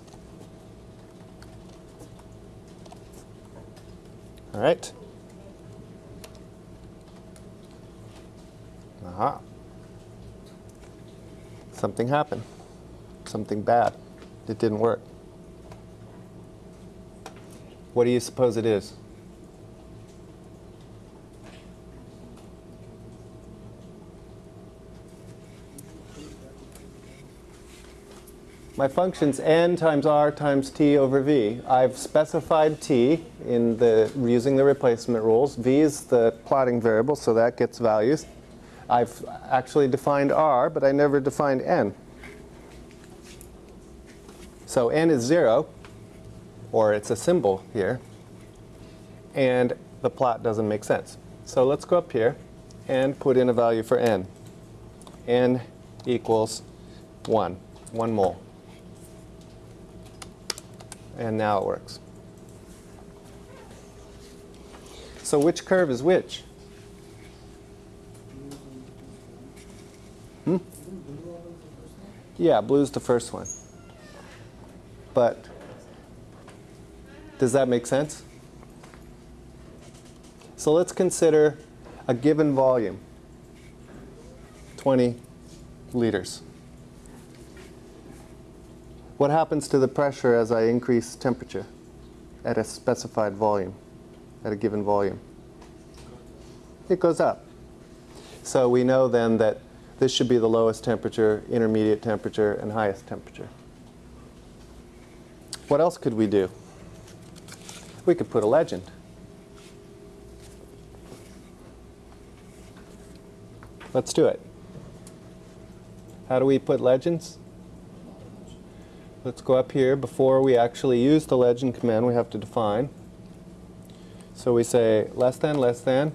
All right. Aha. Something happened. Something bad. It didn't work. What do you suppose it is? My function's n times r times t over v. I've specified t in the using the replacement rules. v is the plotting variable, so that gets values. I've actually defined r, but I never defined n. So n is 0, or it's a symbol here, and the plot doesn't make sense. So let's go up here and put in a value for n. n equals 1, 1 mole. And now it works. So which curve is which? Hmm? Yeah, blue's the first one. But does that make sense? So let's consider a given volume, 20 liters. What happens to the pressure as I increase temperature at a specified volume, at a given volume? It goes up. So we know then that this should be the lowest temperature, intermediate temperature, and highest temperature. What else could we do? We could put a legend. Let's do it. How do we put legends? Let's go up here. Before we actually use the legend command, we have to define. So we say less than, less than,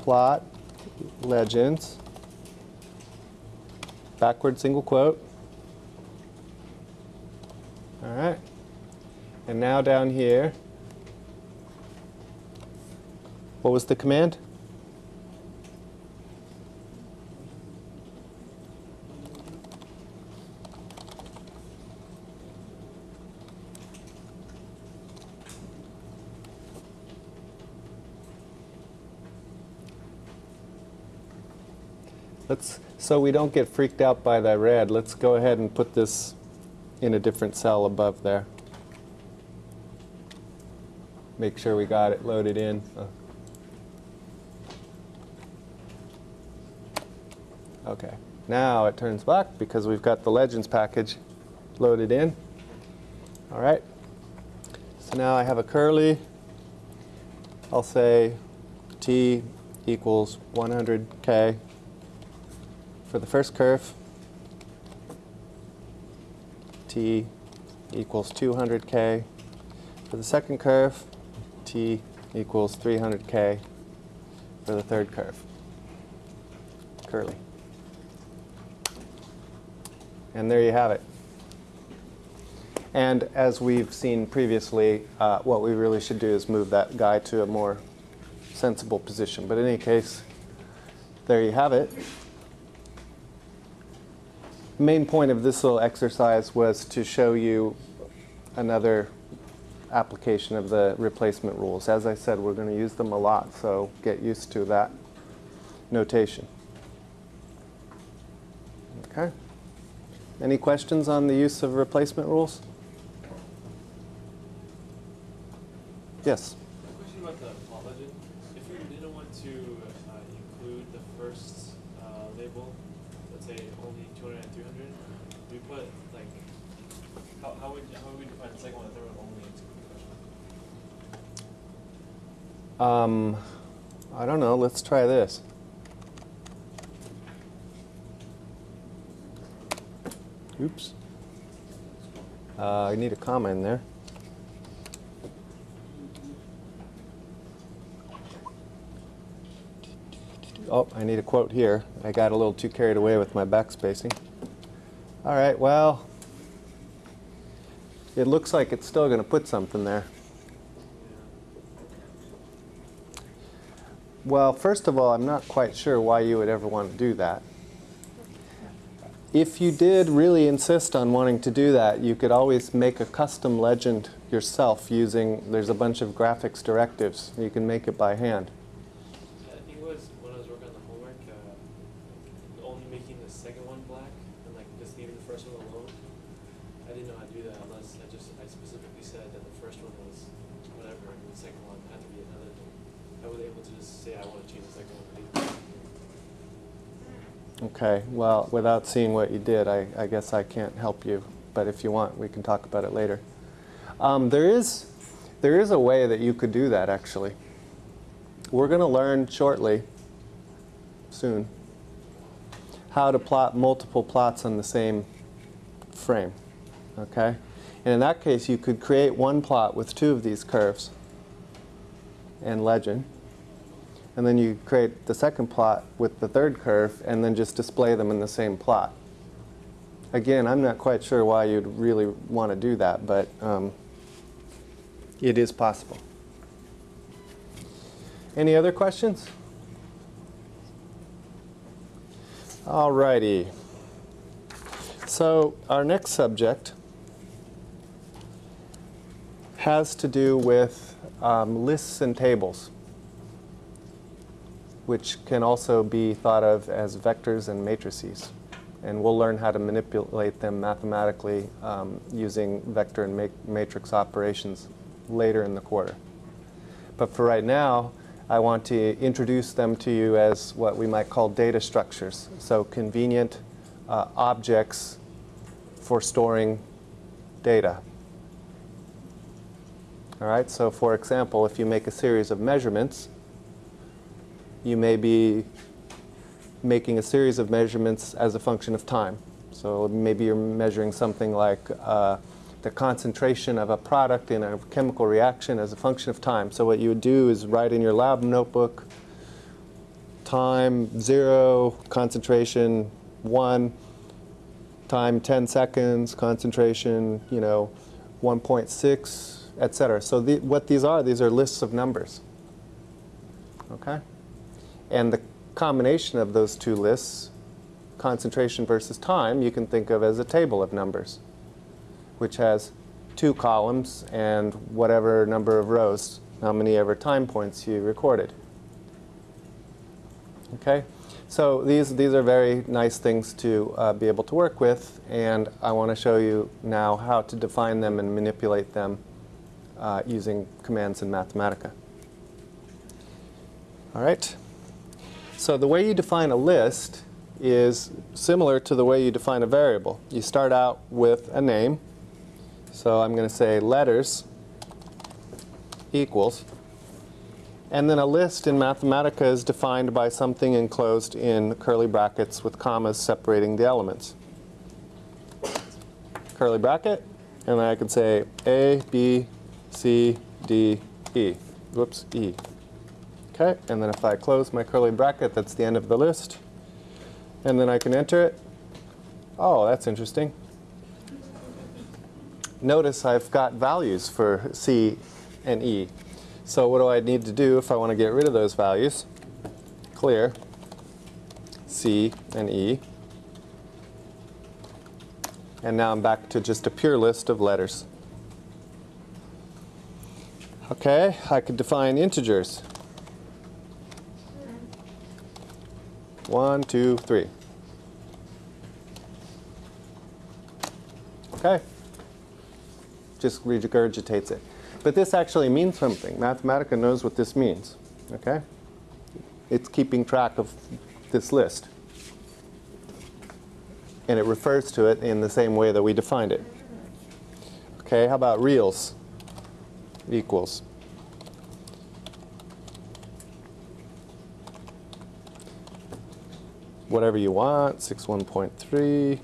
plot, legends, backward single quote. All right. And now down here, what was the command? Let's, so we don't get freaked out by that red, let's go ahead and put this in a different cell above there. Make sure we got it loaded in. Oh. Okay, now it turns black because we've got the Legends package loaded in. All right, so now I have a curly. I'll say T equals 100K for the first curve. T equals 200K. For the second curve, T equals 300K for the third curve. Curly. And there you have it. And as we've seen previously, uh, what we really should do is move that guy to a more sensible position. But in any case, there you have it. The main point of this little exercise was to show you another application of the replacement rules. As I said, we're going to use them a lot, so get used to that notation. Okay? Any questions on the use of replacement rules? Yes? Question about the. If we didn't want to uh, include the first uh, label, let's say only 200 and 300, we put like, how, how would how would we define the second one, only? Um, I don't know. Let's try this. Oops. Uh, I need a comma in there. Oh, I need a quote here. I got a little too carried away with my backspacing. All right, well, it looks like it's still going to put something there. Well, first of all, I'm not quite sure why you would ever want to do that. If you did really insist on wanting to do that, you could always make a custom legend yourself using, there's a bunch of graphics directives. You can make it by hand. I think it was when I was working on the homework, uh, only making the second one black and like just leaving the first one alone. I didn't know how to do that unless I just I specifically said that the first one was whatever and the second one had to be another thing. I was able to just say I want to change the second one. to be- Okay, well, without seeing what you did, I, I guess I can't help you. But if you want, we can talk about it later. Um, there, is, there is a way that you could do that, actually. We're going to learn shortly, soon, how to plot multiple plots on the same frame. Okay? And in that case, you could create one plot with two of these curves and legend. And then you create the second plot with the third curve and then just display them in the same plot. Again, I'm not quite sure why you'd really want to do that, but um, it is possible. Any other questions? All righty. So our next subject has to do with um, lists and tables which can also be thought of as vectors and matrices. And we'll learn how to manipulate them mathematically um, using vector and ma matrix operations later in the quarter. But for right now, I want to introduce them to you as what we might call data structures. So convenient uh, objects for storing data. All right, so for example, if you make a series of measurements, you may be making a series of measurements as a function of time. So maybe you're measuring something like uh, the concentration of a product in a chemical reaction as a function of time. So what you would do is write in your lab notebook, time zero, concentration one, time 10 seconds, concentration, you know, 1.6, et cetera. So the, what these are, these are lists of numbers. Okay? And the combination of those two lists, concentration versus time, you can think of as a table of numbers, which has two columns and whatever number of rows, how many ever time points you recorded. Okay? So these, these are very nice things to uh, be able to work with, and I want to show you now how to define them and manipulate them uh, using commands in Mathematica. All right? So the way you define a list is similar to the way you define a variable. You start out with a name. So I'm going to say letters equals. And then a list in Mathematica is defined by something enclosed in curly brackets with commas separating the elements. Curly bracket, and then I can say A, B, C, D, E. Whoops, E. Okay, and then if I close my curly bracket, that's the end of the list. And then I can enter it. Oh, that's interesting. Notice I've got values for C and E. So what do I need to do if I want to get rid of those values? Clear C and E. And now I'm back to just a pure list of letters. Okay, I could define integers. One, two, three. Okay. Just regurgitates it. But this actually means something. Mathematica knows what this means. Okay? It's keeping track of this list. And it refers to it in the same way that we defined it. Okay, how about reals? Equals. Whatever you want, 61.3,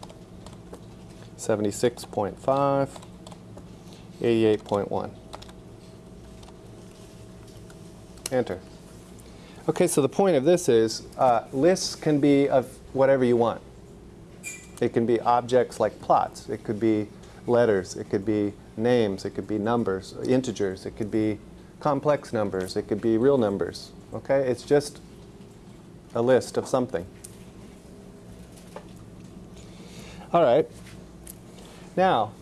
76.5, 88.1. Enter. Okay, so the point of this is uh, lists can be of whatever you want. It can be objects like plots. It could be letters. It could be names. It could be numbers, integers. It could be complex numbers. It could be real numbers. Okay, it's just a list of something. All right. Now,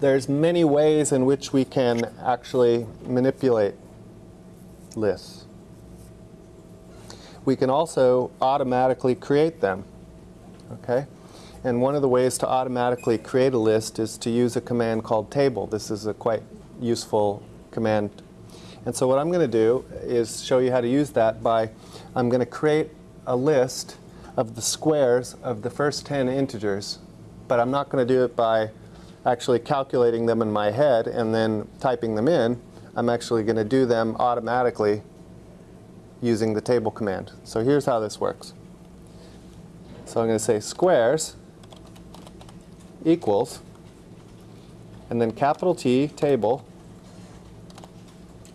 there's many ways in which we can actually manipulate lists. We can also automatically create them. Okay? And one of the ways to automatically create a list is to use a command called table. This is a quite useful command. And so what I'm going to do is show you how to use that by I'm going to create a list of the squares of the first 10 integers, but I'm not going to do it by actually calculating them in my head and then typing them in. I'm actually going to do them automatically using the table command. So here's how this works. So I'm going to say squares equals, and then capital T, table.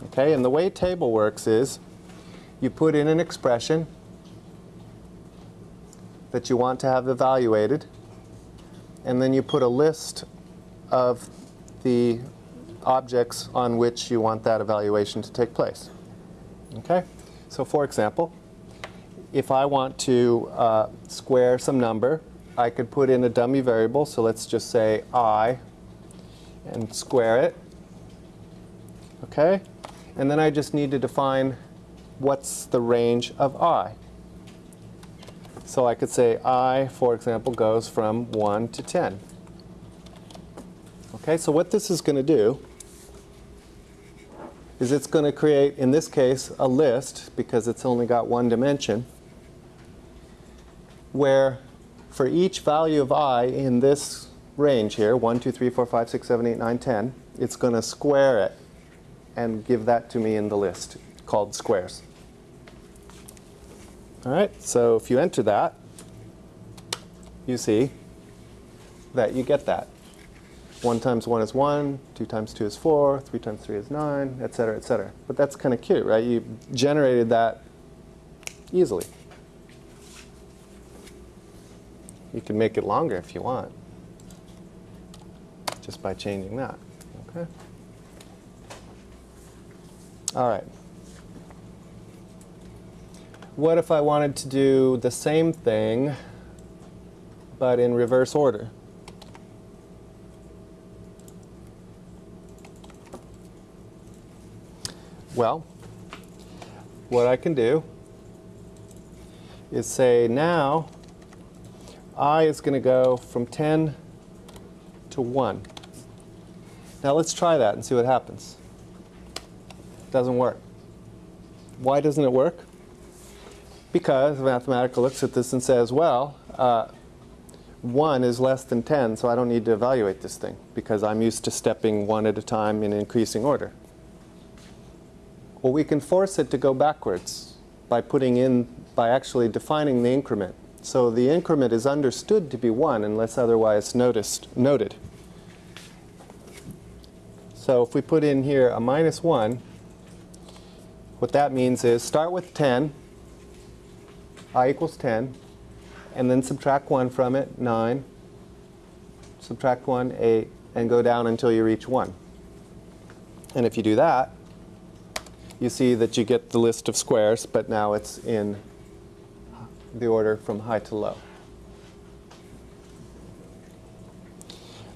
Okay, and the way table works is you put in an expression that you want to have evaluated, and then you put a list of the objects on which you want that evaluation to take place. Okay? So for example, if I want to uh, square some number, I could put in a dummy variable, so let's just say i, and square it. Okay? And then I just need to define what's the range of i. So I could say i, for example, goes from 1 to 10. Okay, so what this is going to do is it's going to create, in this case, a list, because it's only got one dimension, where for each value of i in this range here, 1, 2, 3, 4, 5, 6, 7, 8, 9, 10, it's going to square it and give that to me in the list called squares. All right, so if you enter that, you see that you get that. 1 times 1 is 1, 2 times 2 is 4, 3 times 3 is 9, et cetera, et cetera. But that's kind of cute, right? You generated that easily. You can make it longer if you want, just by changing that. Okay. All right. What if I wanted to do the same thing, but in reverse order? Well, what I can do is say now i is going to go from 10 to 1. Now let's try that and see what happens. Doesn't work. Why doesn't it work? Because Mathematica looks at this and says, well, uh, 1 is less than 10, so I don't need to evaluate this thing because I'm used to stepping one at a time in increasing order. Well, we can force it to go backwards by putting in, by actually defining the increment. So the increment is understood to be 1 unless otherwise noticed, noted. So if we put in here a minus 1, what that means is start with 10, i equals 10, and then subtract 1 from it, 9, subtract 1, 8, and go down until you reach 1. And if you do that, you see that you get the list of squares, but now it's in the order from high to low.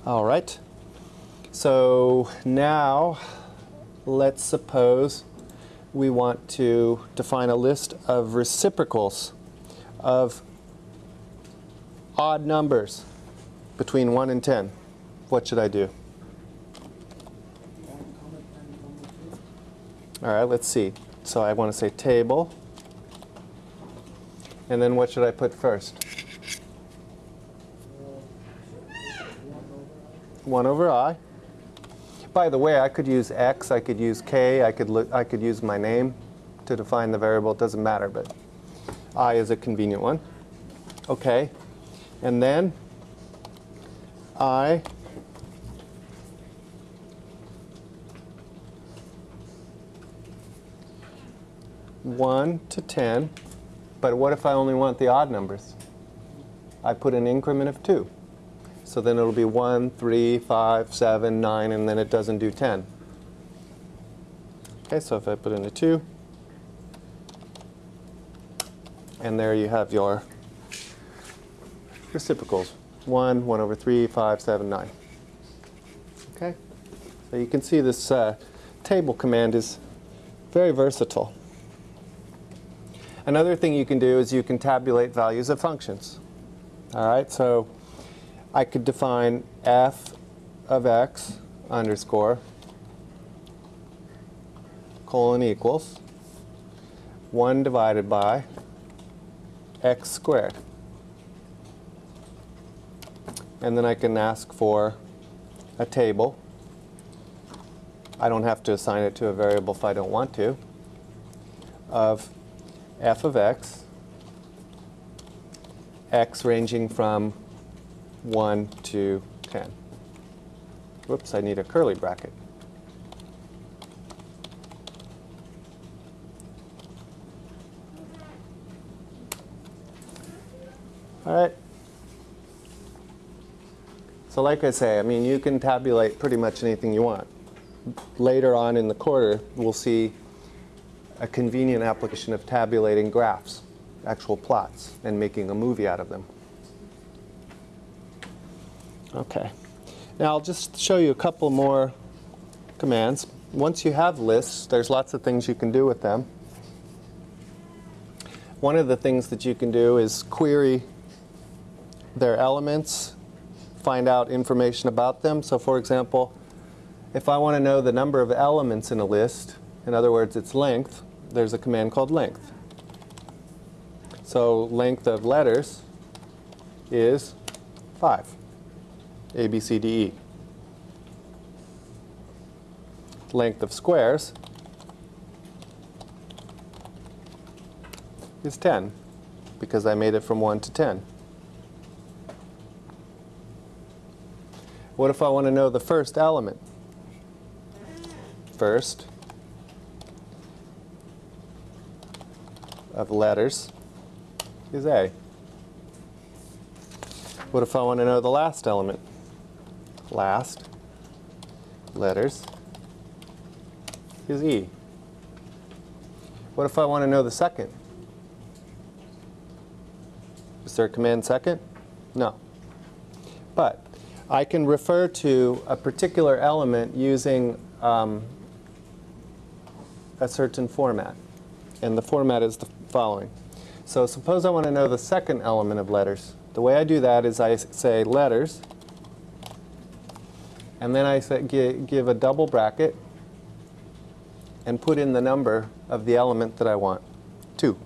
All right. So now, let's suppose we want to define a list of reciprocals of odd numbers between 1 and 10. What should I do? All right, let's see. So I want to say table. And then what should I put first? Uh, one over i. By the way, I could use x, I could use k, I could, I could use my name to define the variable. It doesn't matter, but i is a convenient one. Okay. And then i one to 10. But what if I only want the odd numbers? I put an increment of 2. So then it'll be 1, 3, 5, 7, 9, and then it doesn't do 10. Okay, so if I put in a 2, and there you have your reciprocals. 1, 1 over 3, 5, 7, 9. Okay? So you can see this uh, table command is very versatile. Another thing you can do is you can tabulate values of functions. All right, so I could define f of x underscore colon equals 1 divided by x squared. And then I can ask for a table. I don't have to assign it to a variable if I don't want to, of f of x, x ranging from 1 to 10. Whoops, I need a curly bracket. So like I say, I mean, you can tabulate pretty much anything you want. Later on in the quarter, we'll see a convenient application of tabulating graphs, actual plots, and making a movie out of them. Okay. Now I'll just show you a couple more commands. Once you have lists, there's lots of things you can do with them. One of the things that you can do is query their elements, find out information about them. So for example, if I want to know the number of elements in a list, in other words, its length, there's a command called length. So length of letters is 5. A, B, C, D, E. Length of squares is 10, because I made it from 1 to 10. What if I want to know the first element? First of letters is A. What if I want to know the last element? Last letters is E. What if I want to know the second? Is there a command second? No. But I can refer to a particular element using um, a certain format. And the format is the following. So suppose I want to know the second element of letters. The way I do that is I say letters, and then I say, gi- give a double bracket and put in the number of the element that I want, 2.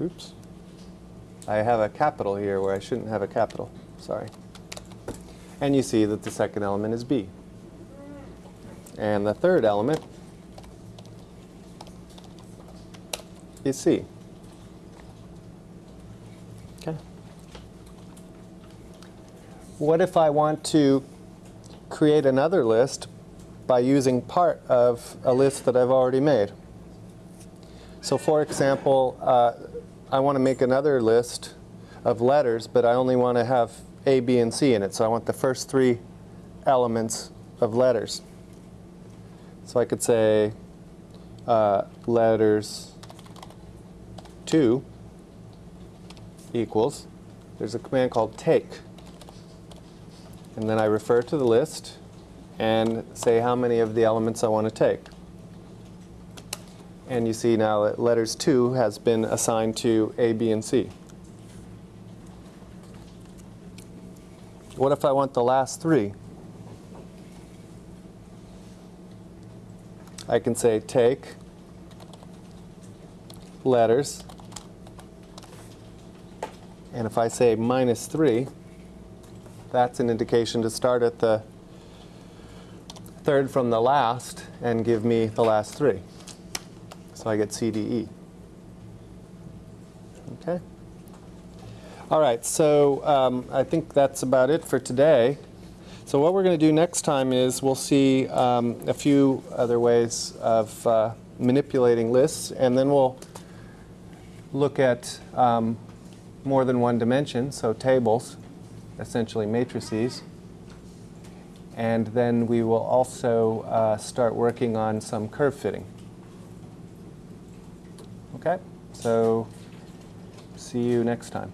Oops. I have a capital here where I shouldn't have a capital. Sorry. And you see that the second element is B. And the third element is C. Okay. What if I want to create another list by using part of a list that I've already made? So for example, uh, I want to make another list of letters, but I only want to have A, B, and C in it. So I want the first three elements of letters. So I could say uh, letters 2 equals, there's a command called take. And then I refer to the list and say how many of the elements I want to take. And you see now that letters 2 has been assigned to A, B, and C. What if I want the last three? I can say take letters, and if I say minus 3, that's an indication to start at the third from the last and give me the last three. So I get C, D, E. Okay? All right, so um, I think that's about it for today. So what we're going to do next time is we'll see um, a few other ways of uh, manipulating lists, and then we'll look at um, more than one dimension, so tables, essentially matrices. And then we will also uh, start working on some curve fitting. Okay, so see you next time.